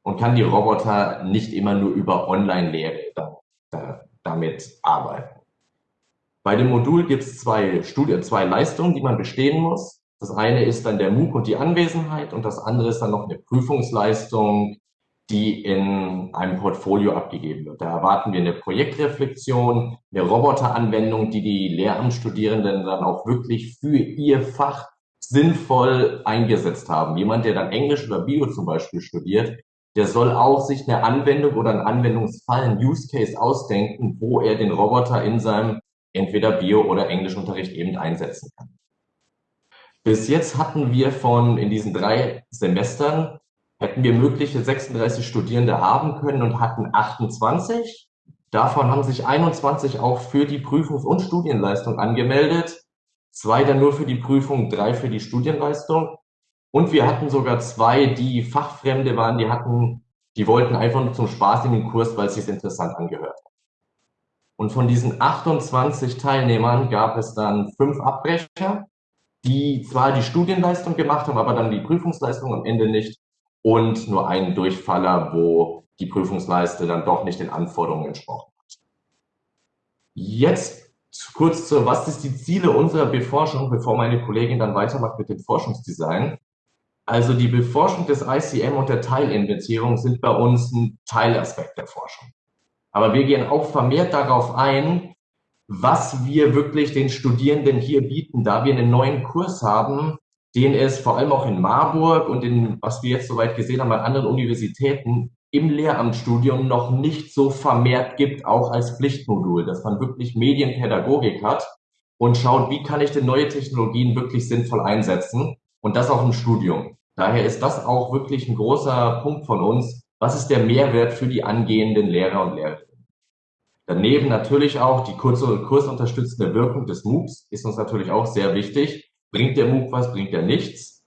S4: und kann die Roboter nicht immer nur über Online-Lehre damit arbeiten. Bei dem Modul gibt es zwei, Studie, zwei Leistungen, die man bestehen muss. Das eine ist dann der MOOC und die Anwesenheit und das andere ist dann noch eine Prüfungsleistung, die in einem Portfolio abgegeben wird. Da erwarten wir eine Projektreflexion, eine Roboteranwendung, die die Lehramtsstudierenden dann auch wirklich für ihr Fach sinnvoll eingesetzt haben. Jemand, der dann Englisch oder Bio zum Beispiel studiert, der soll auch sich eine Anwendung oder einen Anwendungsfall, einen Use Case ausdenken, wo er den Roboter in seinem entweder Bio- oder Englischunterricht eben einsetzen kann. Bis jetzt hatten wir von in diesen drei Semestern hätten wir mögliche 36 Studierende haben können und hatten 28. Davon haben sich 21 auch für die Prüfungs- und Studienleistung angemeldet. zwei dann nur für die Prüfung, drei für die Studienleistung. Und wir hatten sogar zwei, die Fachfremde waren, die hatten, die wollten einfach nur zum Spaß in den Kurs, weil es sich interessant angehört hat. Und von diesen 28 Teilnehmern gab es dann fünf Abbrecher, die zwar die Studienleistung gemacht haben, aber dann die Prüfungsleistung am Ende nicht und nur einen Durchfaller, wo die Prüfungsleiste dann doch nicht den Anforderungen entsprochen hat. Jetzt kurz zu, was ist die Ziele unserer Beforschung, bevor meine Kollegin dann weitermacht mit dem Forschungsdesign. Also die Beforschung des ICM und der Teilinventierung sind bei uns ein Teilaspekt der Forschung. Aber wir gehen auch vermehrt darauf ein, was wir wirklich den Studierenden hier bieten, da wir einen neuen Kurs haben, den es vor allem auch in Marburg und in, was wir jetzt soweit gesehen haben, an anderen Universitäten im Lehramtsstudium noch nicht so vermehrt gibt, auch als Pflichtmodul, dass man wirklich Medienpädagogik hat und schaut, wie kann ich denn neue Technologien wirklich sinnvoll einsetzen und das auch im Studium. Daher ist das auch wirklich ein großer Punkt von uns. Was ist der Mehrwert für die angehenden Lehrer und Lehrerinnen? Daneben natürlich auch die kurze kursunterstützende Wirkung des MOOCs ist uns natürlich auch sehr wichtig. Bringt der MOOC was, bringt er nichts?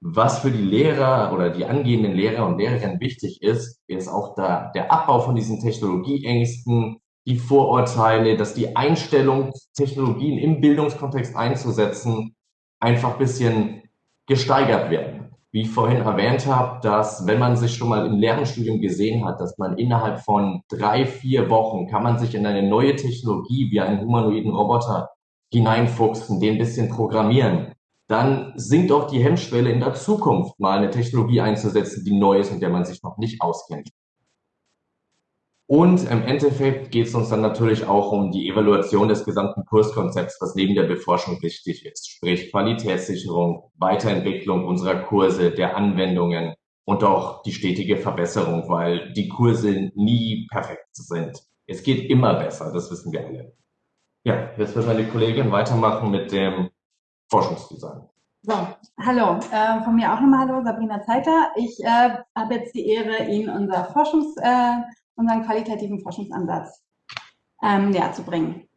S4: Was für die Lehrer oder die angehenden Lehrer und Lehrerinnen wichtig ist, ist auch da, der Abbau von diesen Technologieängsten, die Vorurteile, dass die Einstellung, Technologien im Bildungskontext einzusetzen, einfach ein bisschen gesteigert werden wie ich vorhin erwähnt habe, dass wenn man sich schon mal im Lernstudium gesehen hat, dass man innerhalb von drei, vier Wochen kann man sich in eine neue Technologie wie einen humanoiden Roboter hineinfuchsen, den ein bisschen programmieren, dann sinkt auch die Hemmschwelle in der Zukunft mal eine Technologie einzusetzen, die neu ist und der man sich noch nicht auskennt. Und im Endeffekt geht es uns dann natürlich auch um die Evaluation des gesamten Kurskonzepts, was neben der Beforschung wichtig ist, sprich Qualitätssicherung, Weiterentwicklung unserer Kurse, der Anwendungen und auch die stetige Verbesserung, weil die Kurse nie perfekt sind. Es geht immer besser, das wissen wir alle. Ja, jetzt wird meine Kollegin weitermachen mit dem Forschungsdesign.
S5: So, hallo, äh, von mir auch nochmal hallo, Sabrina Zeiter. Ich äh, habe jetzt die Ehre, Ihnen unser Forschungs, äh, unseren qualitativen Forschungsansatz ähm, näher zu bringen.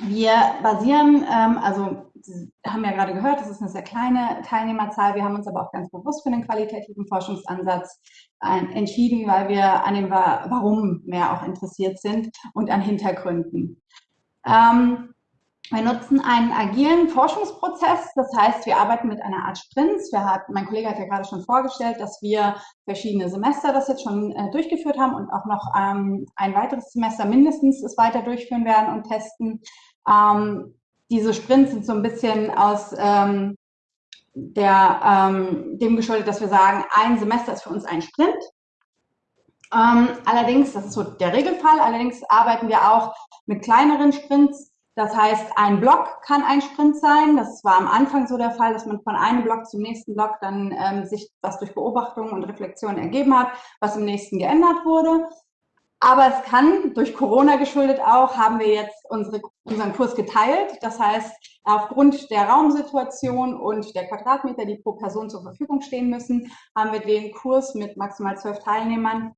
S5: Wir basieren, ähm, also Sie haben ja gerade gehört, das ist eine sehr kleine Teilnehmerzahl. Wir haben uns aber auch ganz bewusst für den qualitativen Forschungsansatz äh, entschieden, weil wir an dem Warum mehr auch interessiert sind und an Hintergründen. Ähm, wir nutzen einen agilen Forschungsprozess, das heißt, wir arbeiten mit einer Art Sprints. Hat, mein Kollege hat ja gerade schon vorgestellt, dass wir verschiedene Semester das jetzt schon äh, durchgeführt haben und auch noch ähm, ein weiteres Semester mindestens es weiter durchführen werden und testen. Ähm, diese Sprints sind so ein bisschen aus ähm, der, ähm, dem geschuldet, dass wir sagen, ein Semester ist für uns ein Sprint. Ähm, allerdings, das ist so der Regelfall, allerdings arbeiten wir auch mit kleineren Sprints, das heißt, ein Block kann ein Sprint sein. Das war am Anfang so der Fall, dass man von einem Block zum nächsten Block dann ähm, sich was durch Beobachtungen und Reflexionen ergeben hat, was im nächsten geändert wurde. Aber es kann, durch Corona geschuldet auch, haben wir jetzt unsere, unseren Kurs geteilt. Das heißt, aufgrund der Raumsituation und der Quadratmeter, die pro Person zur Verfügung stehen müssen, haben wir den Kurs mit maximal zwölf Teilnehmern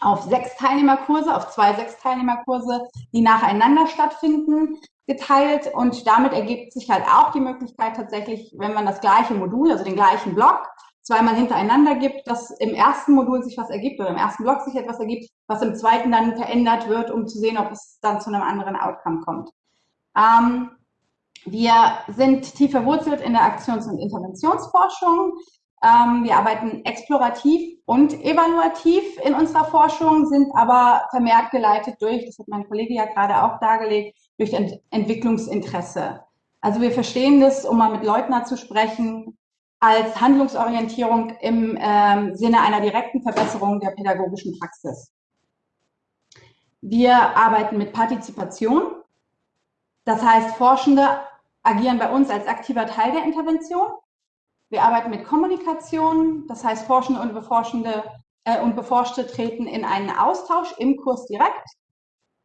S5: auf sechs Teilnehmerkurse, auf zwei sechs Teilnehmerkurse, die nacheinander stattfinden, geteilt. Und damit ergibt sich halt auch die Möglichkeit tatsächlich, wenn man das gleiche Modul, also den gleichen Block, zweimal hintereinander gibt, dass im ersten Modul sich was ergibt oder im ersten Block sich etwas ergibt, was im zweiten dann verändert wird, um zu sehen, ob es dann zu einem anderen Outcome kommt. Ähm, wir sind tief verwurzelt in der Aktions- und Interventionsforschung. Ähm, wir arbeiten explorativ und evaluativ in unserer Forschung, sind aber vermehrt geleitet durch, das hat mein Kollege ja gerade auch dargelegt, durch Ent Entwicklungsinteresse. Also wir verstehen das, um mal mit Leutner zu sprechen, als Handlungsorientierung im ähm, Sinne einer direkten Verbesserung der pädagogischen Praxis. Wir arbeiten mit Partizipation. Das heißt, Forschende agieren bei uns als aktiver Teil der Intervention. Wir arbeiten mit Kommunikation, das heißt Forschende und Beforschende äh, und Beforschte treten in einen Austausch im Kurs direkt.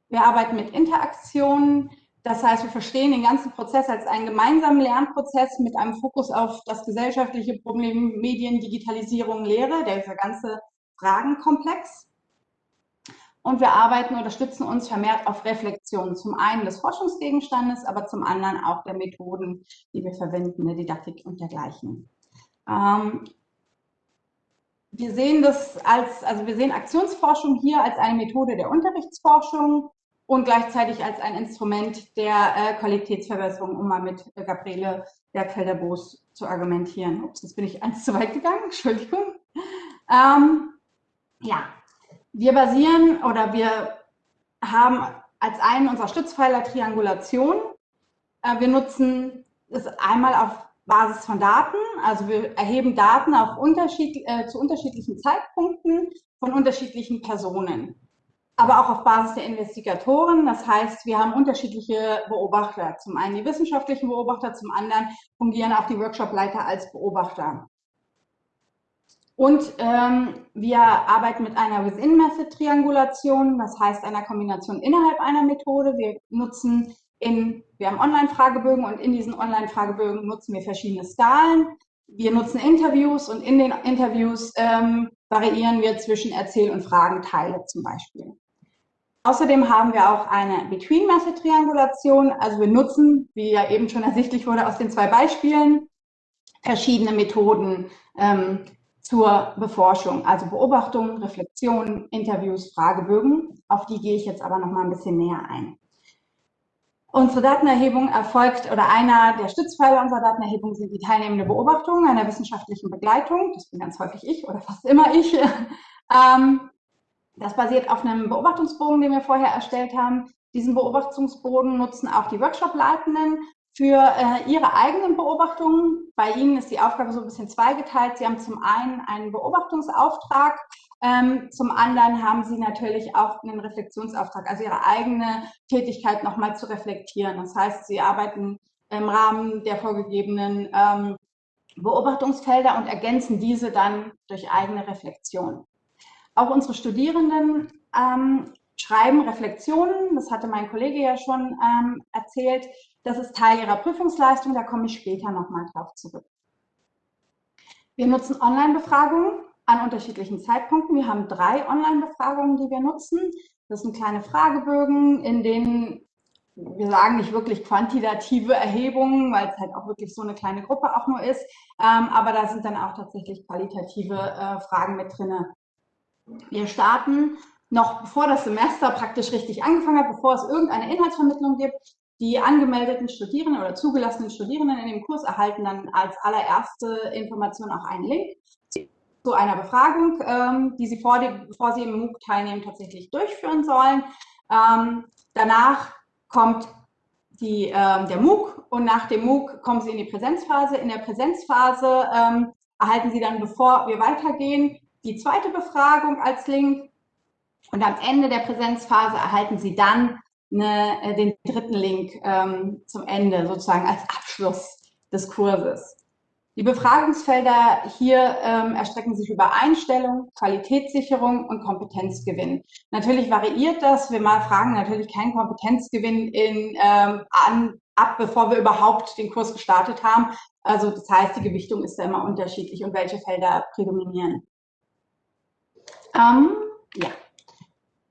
S5: Wir arbeiten mit Interaktion, das heißt, wir verstehen den ganzen Prozess als einen gemeinsamen Lernprozess mit einem Fokus auf das gesellschaftliche Problem Medien, Digitalisierung, Lehre, der ganze Fragenkomplex. und wir arbeiten oder stützen uns vermehrt auf Reflexion. Zum einen des Forschungsgegenstandes, aber zum anderen auch der Methoden, die wir verwenden, der Didaktik und dergleichen. Ähm, wir sehen das als, also wir sehen Aktionsforschung hier als eine Methode der Unterrichtsforschung und gleichzeitig als ein Instrument der äh, Qualitätsverbesserung, um mal mit äh, Gabriele Bergfelder-Boos zu argumentieren. Ups, jetzt bin ich eins zu weit gegangen, Entschuldigung. Ähm, ja, wir basieren oder wir haben als einen unserer Stützpfeiler Triangulation. Äh, wir nutzen es einmal auf Basis von Daten, also wir erheben Daten auf unterschied, äh, zu unterschiedlichen Zeitpunkten von unterschiedlichen Personen aber auch auf Basis der Investigatoren. Das heißt, wir haben unterschiedliche Beobachter. Zum einen die wissenschaftlichen Beobachter, zum anderen fungieren auch die Workshopleiter als Beobachter. Und ähm, wir arbeiten mit einer Within-Method-Triangulation, das heißt einer Kombination innerhalb einer Methode. Wir nutzen in, wir haben Online-Fragebögen und in diesen Online-Fragebögen nutzen wir verschiedene Skalen. Wir nutzen Interviews und in den Interviews ähm, variieren wir zwischen Erzähl- und Fragenteile zum Beispiel. Außerdem haben wir auch eine Between-Method-Triangulation. Also wir nutzen, wie ja eben schon ersichtlich wurde aus den zwei Beispielen, verschiedene Methoden ähm, zur Beforschung, also Beobachtung, Reflexion, Interviews, Fragebögen. Auf die gehe ich jetzt aber noch mal ein bisschen näher ein. Unsere Datenerhebung erfolgt, oder einer der Stützpfeiler unserer Datenerhebung sind die teilnehmende Beobachtung einer wissenschaftlichen Begleitung. Das bin ganz häufig ich oder fast immer ich. ähm, das basiert auf einem Beobachtungsbogen, den wir vorher erstellt haben. Diesen Beobachtungsbogen nutzen auch die Workshop-Leitenden für äh, ihre eigenen Beobachtungen. Bei ihnen ist die Aufgabe so ein bisschen zweigeteilt. Sie haben zum einen einen Beobachtungsauftrag, ähm, zum anderen haben sie natürlich auch einen Reflexionsauftrag, also ihre eigene Tätigkeit nochmal zu reflektieren. Das heißt, sie arbeiten im Rahmen der vorgegebenen ähm, Beobachtungsfelder und ergänzen diese dann durch eigene Reflexion. Auch unsere Studierenden ähm, schreiben Reflexionen. Das hatte mein Kollege ja schon ähm, erzählt. Das ist Teil ihrer Prüfungsleistung. Da komme ich später nochmal drauf zurück. Wir nutzen Online-Befragungen an unterschiedlichen Zeitpunkten. Wir haben drei Online-Befragungen, die wir nutzen. Das sind kleine Fragebögen, in denen wir sagen nicht wirklich quantitative Erhebungen, weil es halt auch wirklich so eine kleine Gruppe auch nur ist. Ähm, aber da sind dann auch tatsächlich qualitative äh, Fragen mit drin. Wir starten noch bevor das Semester praktisch richtig angefangen hat, bevor es irgendeine Inhaltsvermittlung gibt. Die angemeldeten Studierenden oder zugelassenen Studierenden in dem Kurs erhalten dann als allererste Information auch einen Link zu einer Befragung, ähm, die sie vor dem, bevor sie im MOOC teilnehmen, tatsächlich durchführen sollen. Ähm, danach kommt die, ähm, der MOOC und nach dem MOOC kommen sie in die Präsenzphase. In der Präsenzphase ähm, erhalten sie dann, bevor wir weitergehen, die zweite Befragung als Link und am Ende der Präsenzphase erhalten Sie dann eine, äh, den dritten Link ähm, zum Ende, sozusagen als Abschluss des Kurses. Die Befragungsfelder hier ähm, erstrecken sich über Einstellung, Qualitätssicherung und Kompetenzgewinn. Natürlich variiert das. Wir mal fragen natürlich keinen Kompetenzgewinn in, ähm, an, ab, bevor wir überhaupt den Kurs gestartet haben. Also das heißt, die Gewichtung ist da immer unterschiedlich und welche Felder prädominieren. Ähm, ja.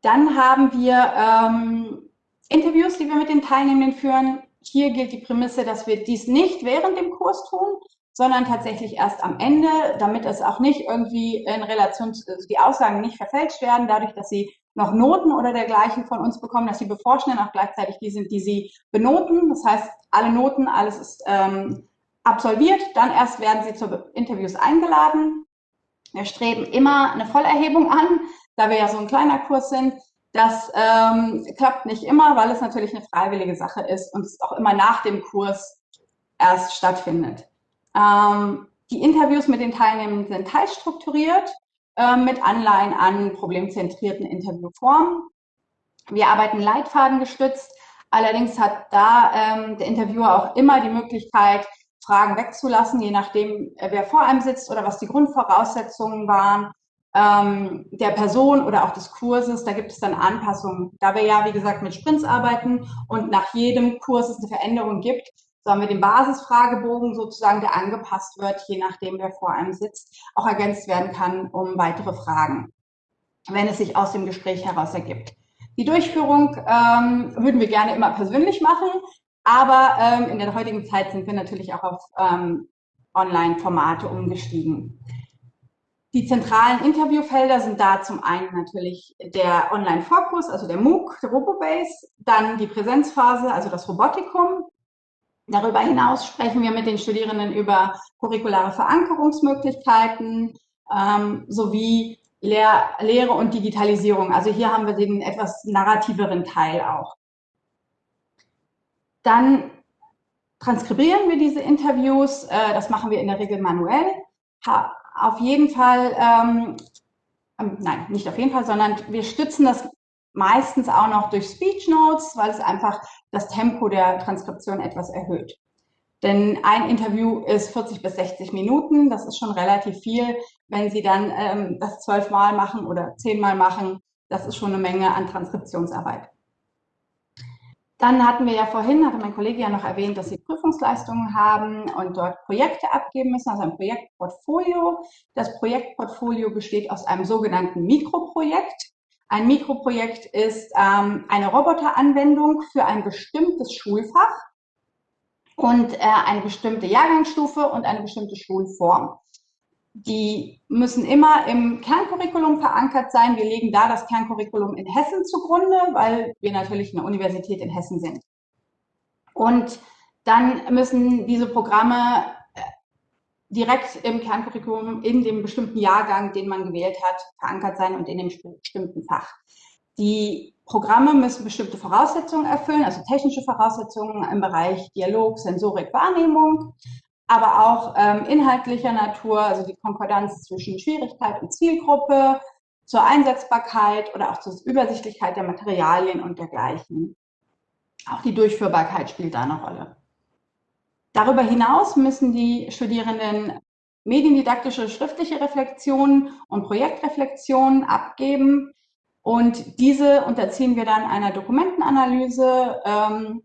S5: Dann haben wir ähm, Interviews, die wir mit den Teilnehmenden führen. Hier gilt die Prämisse, dass wir dies nicht während dem Kurs tun, sondern tatsächlich erst am Ende, damit es auch nicht irgendwie in Relation, also die Aussagen nicht verfälscht werden, dadurch, dass sie noch Noten oder dergleichen von uns bekommen, dass die Beforschenden auch gleichzeitig die sind, die sie benoten. Das heißt, alle Noten, alles ist ähm, absolviert, dann erst werden sie zu Interviews eingeladen. Wir streben immer eine Vollerhebung an, da wir ja so ein kleiner Kurs sind. Das ähm, klappt nicht immer, weil es natürlich eine freiwillige Sache ist und es auch immer nach dem Kurs erst stattfindet. Ähm, die Interviews mit den Teilnehmenden sind teilstrukturiert äh, mit Anleihen an problemzentrierten Interviewformen. Wir arbeiten leitfadengestützt. Allerdings hat da ähm, der Interviewer auch immer die Möglichkeit, Fragen wegzulassen, je nachdem, äh, wer vor einem sitzt oder was die Grundvoraussetzungen waren ähm, der Person oder auch des Kurses. Da gibt es dann Anpassungen. Da wir ja, wie gesagt, mit Sprints arbeiten und nach jedem Kurs es eine Veränderung gibt, so haben wir den Basisfragebogen sozusagen, der angepasst wird, je nachdem, wer vor einem sitzt, auch ergänzt werden kann um weitere Fragen. wenn es sich aus dem Gespräch heraus ergibt. Die Durchführung ähm, würden wir gerne immer persönlich machen, aber ähm, in der heutigen Zeit sind wir natürlich auch auf ähm, Online-Formate umgestiegen. Die zentralen Interviewfelder sind da zum einen natürlich der Online-Fokus, also der MOOC, der RoboBase, dann die Präsenzphase, also das Robotikum. Darüber hinaus sprechen wir mit den Studierenden über curriculare Verankerungsmöglichkeiten ähm, sowie Lehr Lehre und Digitalisierung. Also hier haben wir den etwas narrativeren Teil auch. Dann transkribieren wir diese Interviews. Äh, das machen wir in der Regel manuell auf jeden Fall, ähm, ähm, nein, nicht auf jeden Fall, sondern wir stützen das meistens auch noch durch Speech Notes, weil es einfach das Tempo der Transkription etwas erhöht. Denn ein Interview ist 40 bis 60 Minuten, das ist schon relativ viel. Wenn Sie dann ähm, das zwölfmal machen oder zehnmal machen, das ist schon eine Menge an Transkriptionsarbeit. Dann hatten wir ja vorhin, hatte mein Kollege ja noch erwähnt, dass sie Prüfungsleistungen haben und dort Projekte abgeben müssen, also ein Projektportfolio. Das Projektportfolio besteht aus einem sogenannten Mikroprojekt. Ein Mikroprojekt ist ähm, eine Roboteranwendung für ein bestimmtes Schulfach und äh, eine bestimmte Jahrgangsstufe und eine bestimmte Schulform die müssen immer im Kerncurriculum verankert sein. Wir legen da das Kerncurriculum in Hessen zugrunde, weil wir natürlich eine Universität in Hessen sind. Und dann müssen diese Programme direkt im Kerncurriculum in dem bestimmten Jahrgang, den man gewählt hat, verankert sein und in dem bestimmten Fach. Die Programme müssen bestimmte Voraussetzungen erfüllen, also technische Voraussetzungen im Bereich Dialog, Sensorik, Wahrnehmung, aber auch ähm, inhaltlicher Natur, also die Konkordanz zwischen Schwierigkeit und Zielgruppe, zur Einsetzbarkeit oder auch zur Übersichtlichkeit der Materialien und dergleichen. Auch die Durchführbarkeit spielt da eine Rolle. Darüber hinaus müssen die Studierenden mediendidaktische schriftliche Reflexionen und Projektreflexionen abgeben. Und diese unterziehen wir dann einer Dokumentenanalyse, ähm,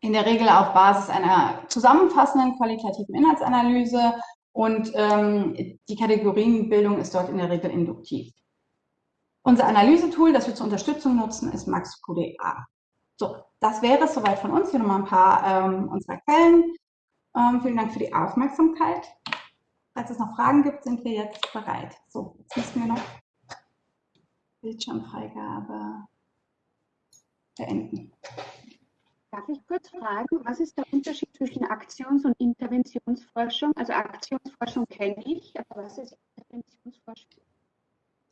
S5: in der Regel auf Basis einer zusammenfassenden qualitativen Inhaltsanalyse und ähm, die Kategorienbildung ist dort in der Regel induktiv. Unser Analysetool, das wir zur Unterstützung nutzen, ist MaxQDA. So, das wäre es soweit von uns. Hier nochmal ein paar ähm, unserer Quellen. Ähm, vielen Dank für die Aufmerksamkeit. Falls es noch Fragen gibt, sind wir jetzt bereit. So, jetzt müssen wir noch Bildschirmfreigabe beenden.
S6: Darf ich kurz fragen, was ist der Unterschied zwischen Aktions- und Interventionsforschung? Also Aktionsforschung kenne ich, aber was ist Interventionsforschung?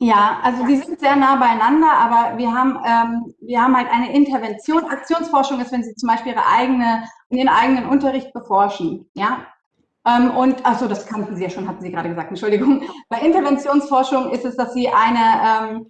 S5: Ja, also die sind sehr nah beieinander, aber wir haben, ähm, wir haben halt eine Intervention. Aktionsforschung ist, wenn Sie zum Beispiel Ihre eigene, Ihren eigenen Unterricht beforschen, ja. Ähm, und, achso, das kannten Sie ja schon, hatten Sie gerade gesagt, Entschuldigung. Bei Interventionsforschung ist es, dass Sie eine, ähm,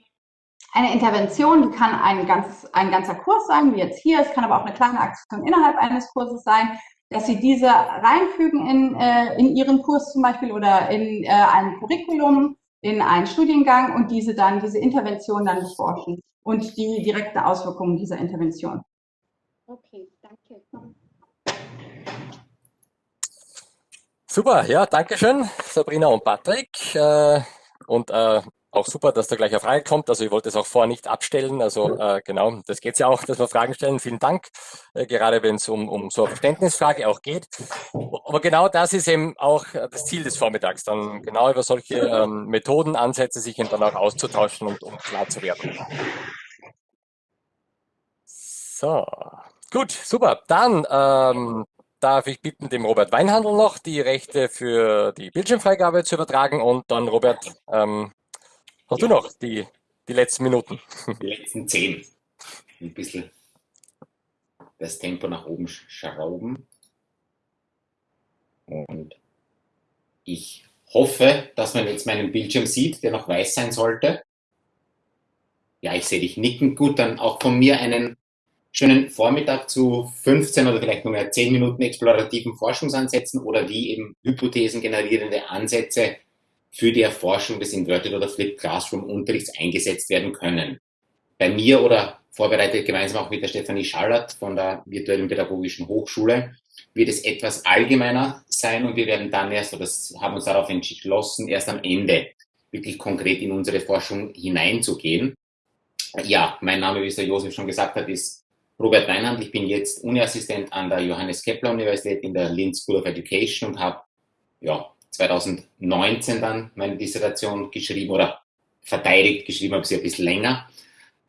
S5: eine Intervention, die kann ein, ganzes, ein ganzer Kurs sein, wie jetzt hier. Es kann aber auch eine kleine Aktion innerhalb eines Kurses sein, dass Sie diese reinfügen in, äh, in Ihren Kurs zum Beispiel oder in äh, ein Curriculum, in einen Studiengang und diese dann, diese Intervention dann beforschen und die direkte Auswirkungen dieser Intervention.
S6: Okay, danke.
S1: Super, ja, danke schön, Sabrina und Patrick. Äh, und äh, auch super, dass da gleich eine Frage kommt. Also ich wollte es auch vorher nicht abstellen. Also äh, genau, das geht ja auch, dass wir Fragen stellen. Vielen Dank, äh, gerade wenn es um, um so eine Verständnisfrage auch geht. Aber genau das ist eben auch das Ziel des Vormittags, dann genau über solche ähm, Methoden, Ansätze sich dann auch auszutauschen und um klar zu werden. So, gut, super. Dann ähm, darf ich bitten, dem Robert Weinhandel noch die Rechte für die Bildschirmfreigabe zu übertragen und dann Robert, ähm, Hast du noch die, die letzten Minuten?
S7: Die letzten zehn. Ein bisschen das Tempo nach oben schrauben. Und ich hoffe, dass man jetzt meinen Bildschirm sieht, der noch weiß sein sollte. Ja, ich sehe dich nicken. Gut, dann auch von mir einen schönen Vormittag zu 15 oder vielleicht nur mehr 10 Minuten explorativen Forschungsansätzen oder wie eben hypothesengenerierende Ansätze für die Erforschung des Inverted oder Flipped Classroom Unterrichts eingesetzt werden können. Bei mir oder vorbereitet gemeinsam auch mit der Stefanie Schallert von der Virtuellen Pädagogischen Hochschule wird es etwas allgemeiner sein und wir werden dann erst, oder das haben uns darauf entschlossen, erst am Ende wirklich konkret in unsere Forschung hineinzugehen. Ja, mein Name, wie es der Josef schon gesagt hat, ist Robert Weinand. Ich bin jetzt Uniassistent an der Johannes Kepler Universität in der Linz School of Education und habe ja, 2019 dann meine Dissertation geschrieben oder verteidigt geschrieben, habe sie ein bisschen länger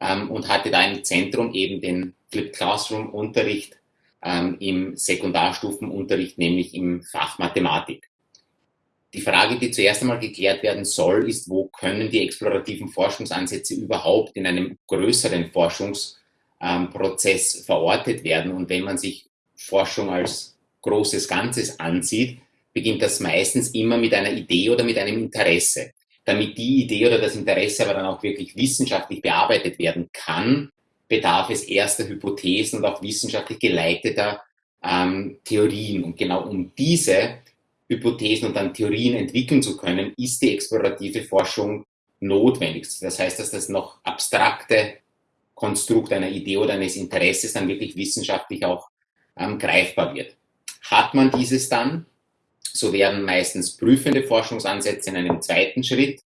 S7: ähm, und hatte da im Zentrum eben den Flipped Classroom Unterricht ähm, im Sekundarstufenunterricht, nämlich im Fach Mathematik. Die Frage, die zuerst einmal geklärt werden soll, ist, wo können die explorativen Forschungsansätze überhaupt in einem größeren Forschungsprozess ähm, verortet werden? Und wenn man sich Forschung als großes Ganzes ansieht, beginnt das meistens immer mit einer Idee oder mit einem Interesse. Damit die Idee oder das Interesse aber dann auch wirklich wissenschaftlich bearbeitet werden kann, bedarf es erster Hypothesen und auch wissenschaftlich geleiteter ähm, Theorien. Und genau um diese Hypothesen und dann Theorien entwickeln zu können, ist die explorative Forschung notwendig. Das heißt, dass das noch abstrakte Konstrukt einer Idee oder eines Interesses dann wirklich wissenschaftlich auch ähm, greifbar wird. Hat man dieses dann, so werden meistens prüfende Forschungsansätze in einem zweiten Schritt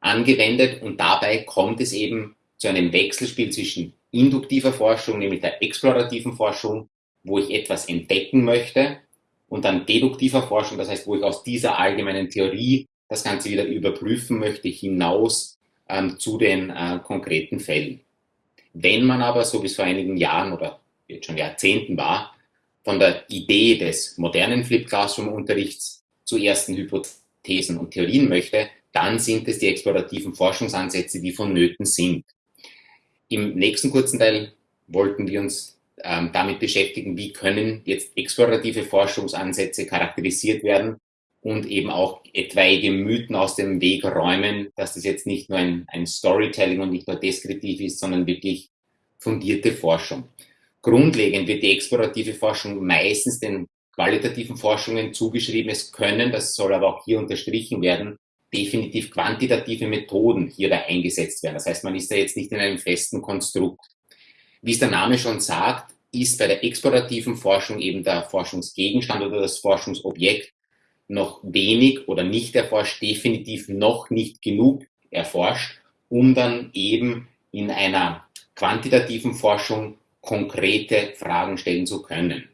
S7: angewendet und dabei kommt es eben zu einem Wechselspiel zwischen induktiver Forschung, nämlich der explorativen Forschung, wo ich etwas entdecken möchte und dann deduktiver Forschung, das heißt, wo ich aus dieser allgemeinen Theorie das Ganze wieder überprüfen möchte, hinaus ähm, zu den äh, konkreten Fällen. Wenn man aber, so es vor einigen Jahren oder jetzt schon Jahrzehnten war, von der Idee des modernen Flip Classroom Unterrichts zu ersten Hypothesen und Theorien möchte, dann sind es die explorativen Forschungsansätze, die vonnöten sind. Im nächsten kurzen Teil wollten wir uns ähm, damit beschäftigen, wie können jetzt explorative Forschungsansätze charakterisiert werden und eben auch etwaige Mythen aus dem Weg räumen, dass das jetzt nicht nur ein, ein Storytelling und nicht nur deskriptiv ist, sondern wirklich fundierte Forschung. Grundlegend wird die explorative Forschung meistens den qualitativen Forschungen zugeschrieben. Es können, das soll aber auch hier unterstrichen werden, definitiv quantitative Methoden hier da eingesetzt werden. Das heißt, man ist da jetzt nicht in einem festen Konstrukt. Wie es der Name schon sagt, ist bei der explorativen Forschung eben der Forschungsgegenstand oder das Forschungsobjekt noch wenig oder nicht erforscht, definitiv noch nicht genug erforscht, um dann eben in einer quantitativen Forschung konkrete Fragen stellen zu können.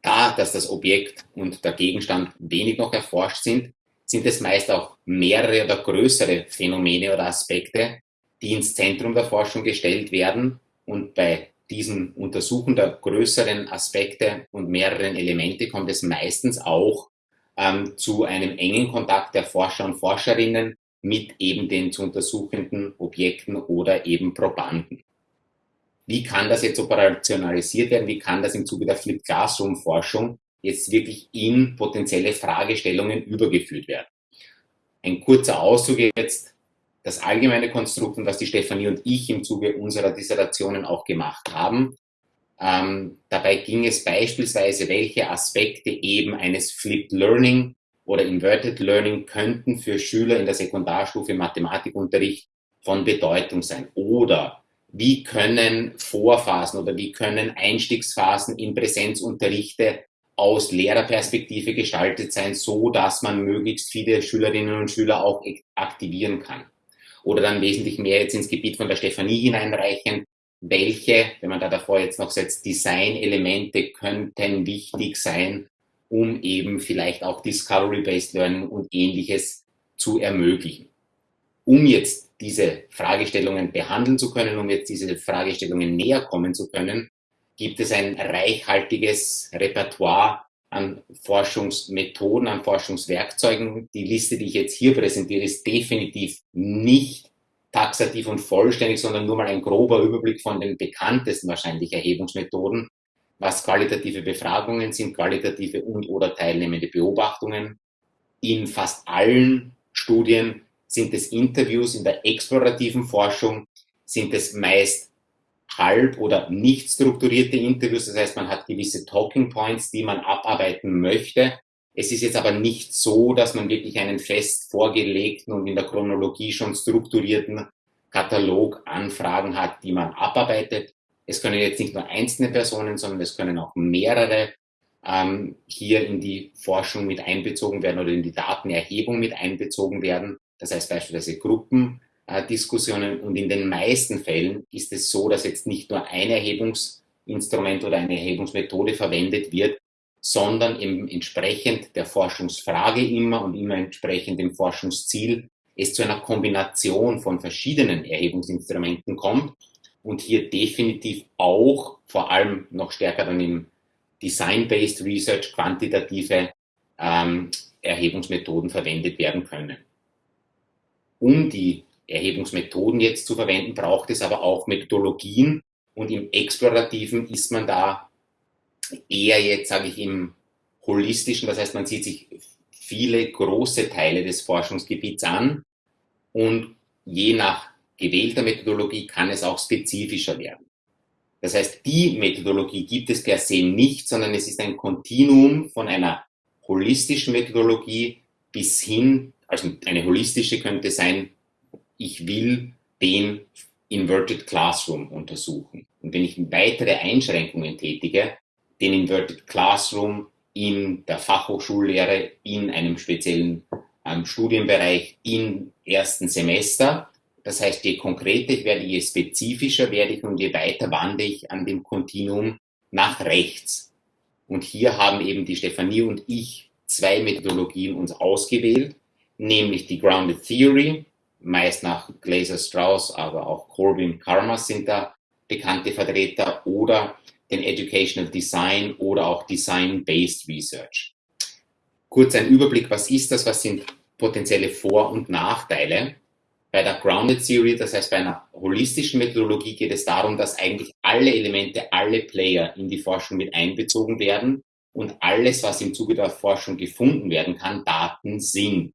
S7: Da, dass das Objekt und der Gegenstand wenig noch erforscht sind, sind es meist auch mehrere oder größere Phänomene oder Aspekte, die ins Zentrum der Forschung gestellt werden und bei diesem Untersuchen der größeren Aspekte und mehreren Elemente kommt es meistens auch ähm, zu einem engen Kontakt der Forscher und Forscherinnen mit eben den zu untersuchenden Objekten oder eben Probanden. Wie kann das jetzt operationalisiert werden? Wie kann das im Zuge der Flip Classroom Forschung jetzt wirklich in potenzielle Fragestellungen übergeführt werden? Ein kurzer Auszug jetzt das allgemeine Konstrukt und was die Stefanie und ich im Zuge unserer Dissertationen auch gemacht haben. Ähm, dabei ging es beispielsweise, welche Aspekte eben eines Flipped Learning oder Inverted Learning könnten für Schüler in der Sekundarstufe Mathematikunterricht von Bedeutung sein. Oder wie können Vorphasen oder wie können Einstiegsphasen in Präsenzunterrichte aus Lehrerperspektive gestaltet sein, so dass man möglichst viele Schülerinnen und Schüler auch aktivieren kann oder dann wesentlich mehr jetzt ins Gebiet von der Stefanie hineinreichen. Welche, wenn man da davor jetzt noch setzt, Design-Elemente könnten wichtig sein, um eben vielleicht auch Discovery-Based Learning und ähnliches zu ermöglichen. Um jetzt diese Fragestellungen behandeln zu können, um jetzt diese Fragestellungen näher kommen zu können, gibt es ein reichhaltiges Repertoire an Forschungsmethoden, an Forschungswerkzeugen. Die Liste, die ich jetzt hier präsentiere, ist definitiv nicht taxativ und vollständig, sondern nur mal ein grober Überblick von den bekanntesten wahrscheinlich Erhebungsmethoden, was qualitative Befragungen sind, qualitative und oder teilnehmende Beobachtungen. In fast allen Studien sind es Interviews, in der explorativen Forschung sind es meist halb oder nicht strukturierte Interviews. Das heißt, man hat gewisse Talking Points, die man abarbeiten möchte. Es ist jetzt aber nicht so, dass man wirklich einen fest vorgelegten und in der Chronologie schon strukturierten Katalog Anfragen hat, die man abarbeitet. Es können jetzt nicht nur einzelne Personen, sondern es können auch mehrere ähm, hier in die Forschung mit einbezogen werden oder in die Datenerhebung mit einbezogen werden. Das heißt beispielsweise Gruppendiskussionen. Und in den meisten Fällen ist es so, dass jetzt nicht nur ein Erhebungsinstrument oder eine Erhebungsmethode verwendet wird, sondern eben entsprechend der Forschungsfrage immer und immer entsprechend dem Forschungsziel es zu einer Kombination von verschiedenen Erhebungsinstrumenten kommt und hier definitiv auch vor allem noch stärker dann im Design-Based Research quantitative ähm, Erhebungsmethoden verwendet werden können. Um die Erhebungsmethoden jetzt zu verwenden, braucht es aber auch Methodologien. Und im Explorativen ist man da eher jetzt, sage ich, im holistischen, das heißt, man sieht sich viele große Teile des Forschungsgebiets an. Und je nach gewählter Methodologie kann es auch spezifischer werden. Das heißt, die Methodologie gibt es per se nicht, sondern es ist ein Kontinuum von einer holistischen Methodologie bis hin, also eine holistische könnte sein, ich will den Inverted Classroom untersuchen. Und wenn ich weitere Einschränkungen tätige, den Inverted Classroom in der Fachhochschullehre, in einem speziellen ähm, Studienbereich im ersten Semester. Das heißt, je konkreter ich werde, je spezifischer werde ich und je weiter wandere ich an dem Kontinuum nach rechts. Und hier haben eben die Stefanie und ich zwei Methodologien uns ausgewählt, nämlich die Grounded Theory, meist nach Glaser Strauss, aber auch Corbin Karmas sind da bekannte Vertreter, oder den Educational Design oder auch Design-Based Research. Kurz ein Überblick, was ist das, was sind potenzielle Vor- und Nachteile. Bei der Grounded Theory, das heißt bei einer holistischen Methodologie, geht es darum, dass eigentlich alle Elemente, alle Player in die Forschung mit einbezogen werden und alles, was im Zuge der Forschung gefunden werden kann, Daten sind.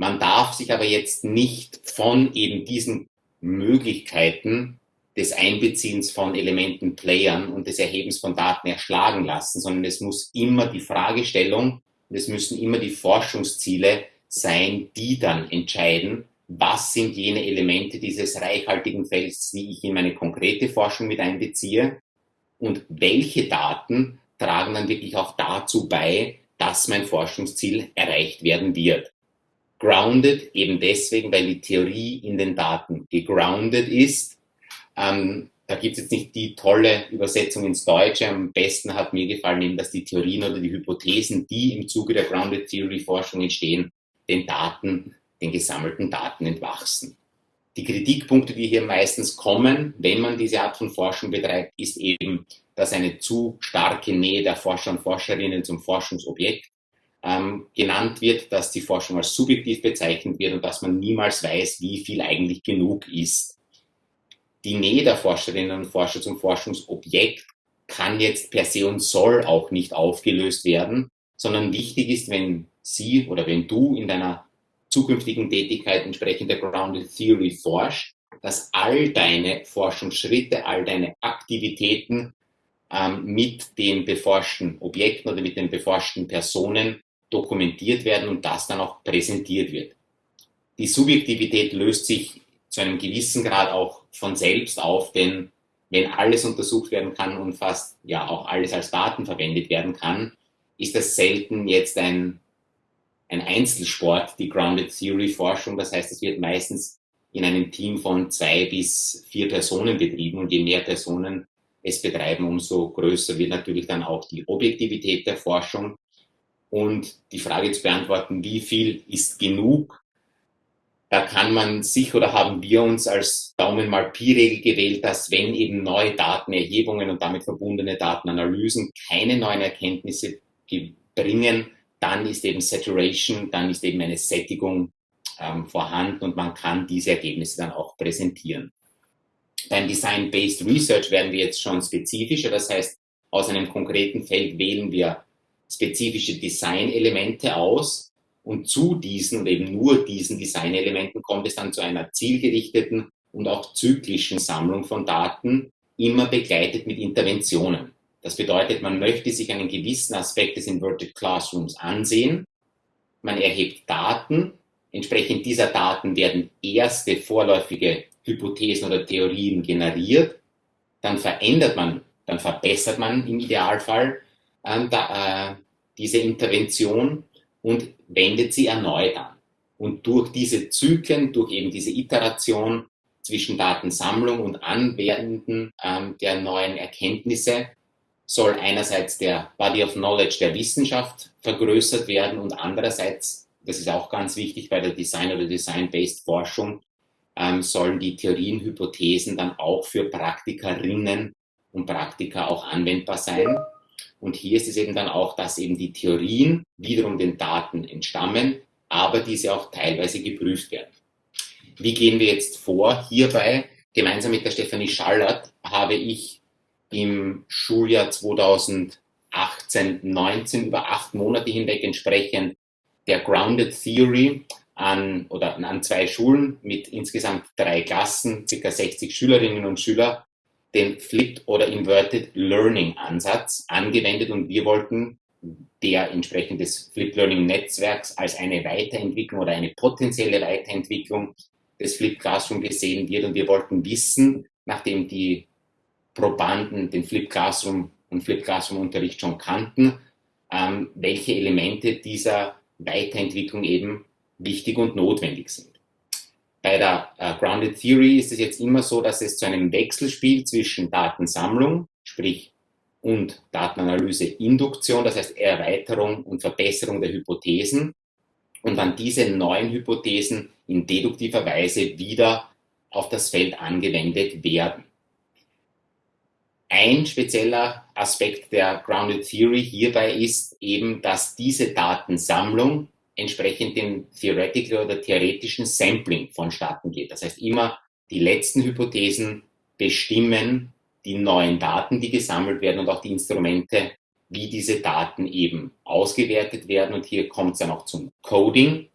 S7: Man darf sich aber jetzt nicht von eben diesen Möglichkeiten des Einbeziehens von Elementen, Playern und des Erhebens von Daten erschlagen lassen, sondern es muss immer die Fragestellung und es müssen immer die Forschungsziele sein, die dann entscheiden, was sind jene Elemente dieses reichhaltigen Felds, die ich in meine konkrete Forschung mit einbeziehe und welche Daten tragen dann wirklich auch dazu bei, dass mein Forschungsziel erreicht werden wird. Grounded eben deswegen, weil die Theorie in den Daten gegrounded ist ähm, da gibt es jetzt nicht die tolle Übersetzung ins Deutsche. Am besten hat mir gefallen, eben, dass die Theorien oder die Hypothesen, die im Zuge der Grounded Theory Forschung entstehen, den Daten, den gesammelten Daten entwachsen. Die Kritikpunkte, die hier meistens kommen, wenn man diese Art von Forschung betreibt, ist eben, dass eine zu starke Nähe der Forscher und Forscherinnen zum Forschungsobjekt ähm, genannt wird, dass die Forschung als subjektiv bezeichnet wird und dass man niemals weiß, wie viel eigentlich genug ist. Die Nähe der Forscherinnen und Forscher zum Forschungsobjekt kann jetzt per se und soll auch nicht aufgelöst werden, sondern wichtig ist, wenn Sie oder wenn du in deiner zukünftigen Tätigkeit entsprechend der Grounded Theory forscht, dass all deine Forschungsschritte, all deine Aktivitäten ähm, mit den beforschten Objekten oder mit den beforschten Personen dokumentiert werden und das dann auch präsentiert wird. Die Subjektivität löst sich zu einem gewissen Grad auch von selbst auf, denn wenn alles untersucht werden kann und fast ja auch alles als Daten verwendet werden kann, ist das selten jetzt ein, ein Einzelsport, die Grounded Theory Forschung. Das heißt, es wird meistens in einem Team von zwei bis vier Personen betrieben und je mehr Personen es betreiben, umso größer wird natürlich dann auch die Objektivität der Forschung. Und die Frage zu beantworten, wie viel ist genug, da kann man sich oder haben wir uns als Daumen mal Pi-Regel gewählt, dass wenn eben neue Datenerhebungen und damit verbundene Datenanalysen keine neuen Erkenntnisse bringen, dann ist eben Saturation, dann ist eben eine Sättigung ähm, vorhanden und man kann diese Ergebnisse dann auch präsentieren. Beim Design-Based Research werden wir jetzt schon spezifischer, das heißt, aus einem konkreten Feld wählen wir spezifische Designelemente aus, und zu diesen und eben nur diesen Designelementen kommt es dann zu einer zielgerichteten und auch zyklischen Sammlung von Daten, immer begleitet mit Interventionen. Das bedeutet, man möchte sich einen gewissen Aspekt des Inverted Classrooms ansehen. Man erhebt Daten. Entsprechend dieser Daten werden erste vorläufige Hypothesen oder Theorien generiert. Dann verändert man, dann verbessert man im Idealfall da, äh, diese Intervention und wendet sie erneut an. Und durch diese Zyklen, durch eben diese Iteration zwischen Datensammlung und Anwenden ähm, der neuen Erkenntnisse soll einerseits der Body of Knowledge der Wissenschaft vergrößert werden und andererseits, das ist auch ganz wichtig bei der Design- oder Design-Based Forschung, ähm, sollen die Theorien, Hypothesen dann auch für Praktikerinnen und Praktiker auch anwendbar sein. Und hier ist es eben dann auch, dass eben die Theorien wiederum den Daten entstammen, aber diese auch teilweise geprüft werden. Wie gehen wir jetzt vor? Hierbei, gemeinsam mit der Stefanie Schallert, habe ich im Schuljahr 2018, 19 über acht Monate hinweg entsprechend der Grounded Theory an, oder an zwei Schulen mit insgesamt drei Klassen, ca. 60 Schülerinnen und Schüler, den Flipped oder Inverted Learning Ansatz angewendet und wir wollten der entsprechend des Flipped Learning Netzwerks als eine Weiterentwicklung oder eine potenzielle Weiterentwicklung des Flipped Classroom gesehen wird und wir wollten wissen, nachdem die Probanden den Flipped Classroom und Flipped Classroom Unterricht schon kannten, ähm, welche Elemente dieser Weiterentwicklung eben wichtig und notwendig sind. Bei der äh, Grounded Theory ist es jetzt immer so, dass es zu einem Wechselspiel zwischen Datensammlung, sprich und Datenanalyse Induktion, das heißt Erweiterung und Verbesserung der Hypothesen und dann diese neuen Hypothesen in deduktiver Weise wieder auf das Feld angewendet werden. Ein spezieller Aspekt der Grounded Theory hierbei ist eben, dass diese Datensammlung entsprechend dem Theoretical oder theoretischen Sampling vonstatten geht. Das heißt, immer die letzten Hypothesen bestimmen die neuen Daten, die gesammelt werden und auch die Instrumente, wie diese Daten eben ausgewertet werden. Und hier kommt es dann auch zum Coding.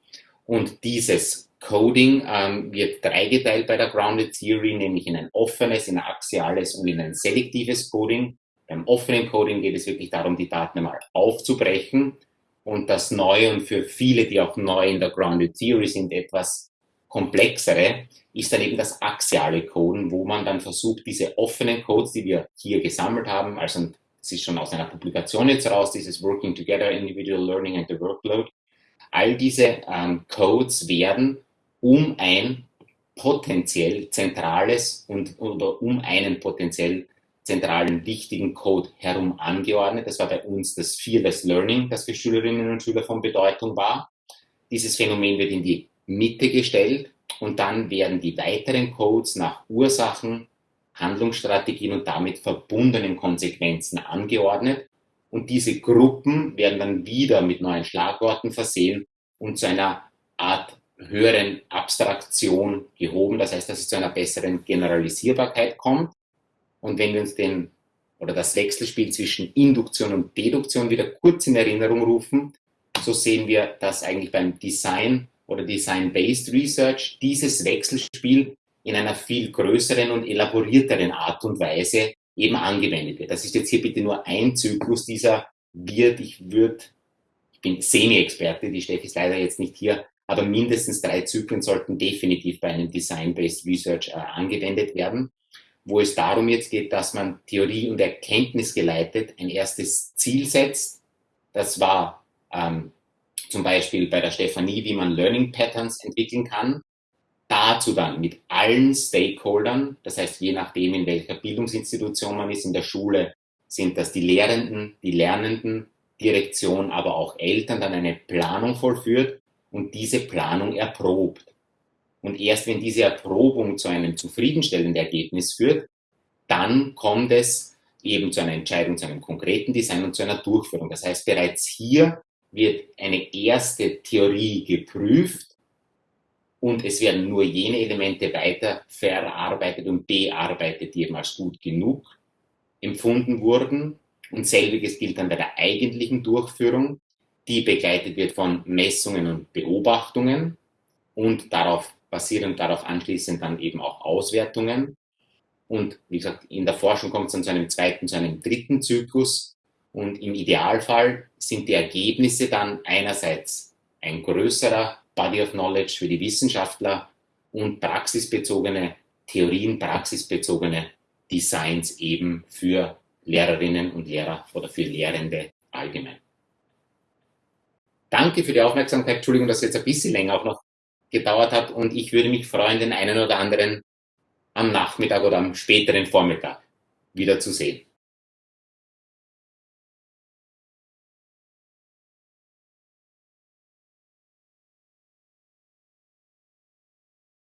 S7: Und dieses Coding ähm, wird dreigeteilt bei der Grounded Theory, nämlich in ein offenes, in ein axiales und in ein selektives Coding. Beim offenen Coding geht es wirklich darum, die Daten einmal aufzubrechen und das Neue und für viele, die auch neu in der Grounded Theory sind, etwas komplexere, ist dann eben das axiale Coden, wo man dann versucht, diese offenen Codes, die wir hier gesammelt haben, also es ist schon aus einer Publikation jetzt raus, dieses Working Together, Individual Learning and the Workload, all diese ähm, Codes werden um ein potenziell zentrales und oder um einen potenziell zentralen wichtigen Code herum angeordnet. Das war bei uns das Fearless Learning, das für Schülerinnen und Schüler von Bedeutung war. Dieses Phänomen wird in die Mitte gestellt und dann werden die weiteren Codes nach Ursachen, Handlungsstrategien und damit verbundenen Konsequenzen angeordnet. Und diese Gruppen werden dann wieder mit neuen Schlagworten versehen und zu einer Art höheren Abstraktion gehoben. Das heißt, dass es zu einer besseren Generalisierbarkeit kommt. Und wenn wir uns den oder das Wechselspiel zwischen Induktion und Deduktion wieder kurz in Erinnerung rufen, so sehen wir, dass eigentlich beim Design oder Design-Based Research dieses Wechselspiel in einer viel größeren und elaborierteren Art und Weise eben angewendet wird. Das ist jetzt hier bitte nur ein Zyklus dieser wird, ich würde, ich bin Semi-Experte, die Steffi ist leider jetzt nicht hier, aber mindestens drei Zyklen sollten definitiv bei einem Design-Based Research äh, angewendet werden wo es darum jetzt geht, dass man Theorie und Erkenntnis geleitet ein erstes Ziel setzt. Das war ähm, zum Beispiel bei der Stefanie, wie man Learning Patterns entwickeln kann. Dazu dann mit allen Stakeholdern, das heißt je nachdem, in welcher Bildungsinstitution man ist, in der Schule sind das die Lehrenden, die Lernenden, Direktion, aber auch Eltern, dann eine Planung vollführt und diese Planung erprobt. Und erst wenn diese Erprobung zu einem zufriedenstellenden Ergebnis führt, dann kommt es eben zu einer Entscheidung, zu einem konkreten Design und zu einer Durchführung. Das heißt, bereits hier wird eine erste Theorie geprüft und es werden nur jene Elemente weiter verarbeitet und bearbeitet, die eben als gut genug empfunden wurden. Und selbiges gilt dann bei der eigentlichen Durchführung, die begleitet wird von Messungen und Beobachtungen und darauf basierend darauf anschließend dann eben auch Auswertungen. Und wie gesagt, in der Forschung kommt es dann zu einem zweiten, zu einem dritten Zyklus. Und im Idealfall sind die Ergebnisse dann einerseits ein größerer Body of Knowledge für die Wissenschaftler und praxisbezogene Theorien, praxisbezogene Designs eben für Lehrerinnen und Lehrer oder für Lehrende allgemein. Danke für die Aufmerksamkeit. Entschuldigung, dass ich jetzt ein bisschen länger auch noch gedauert hat und ich würde mich freuen, den einen oder anderen am Nachmittag oder am späteren Vormittag wiederzusehen.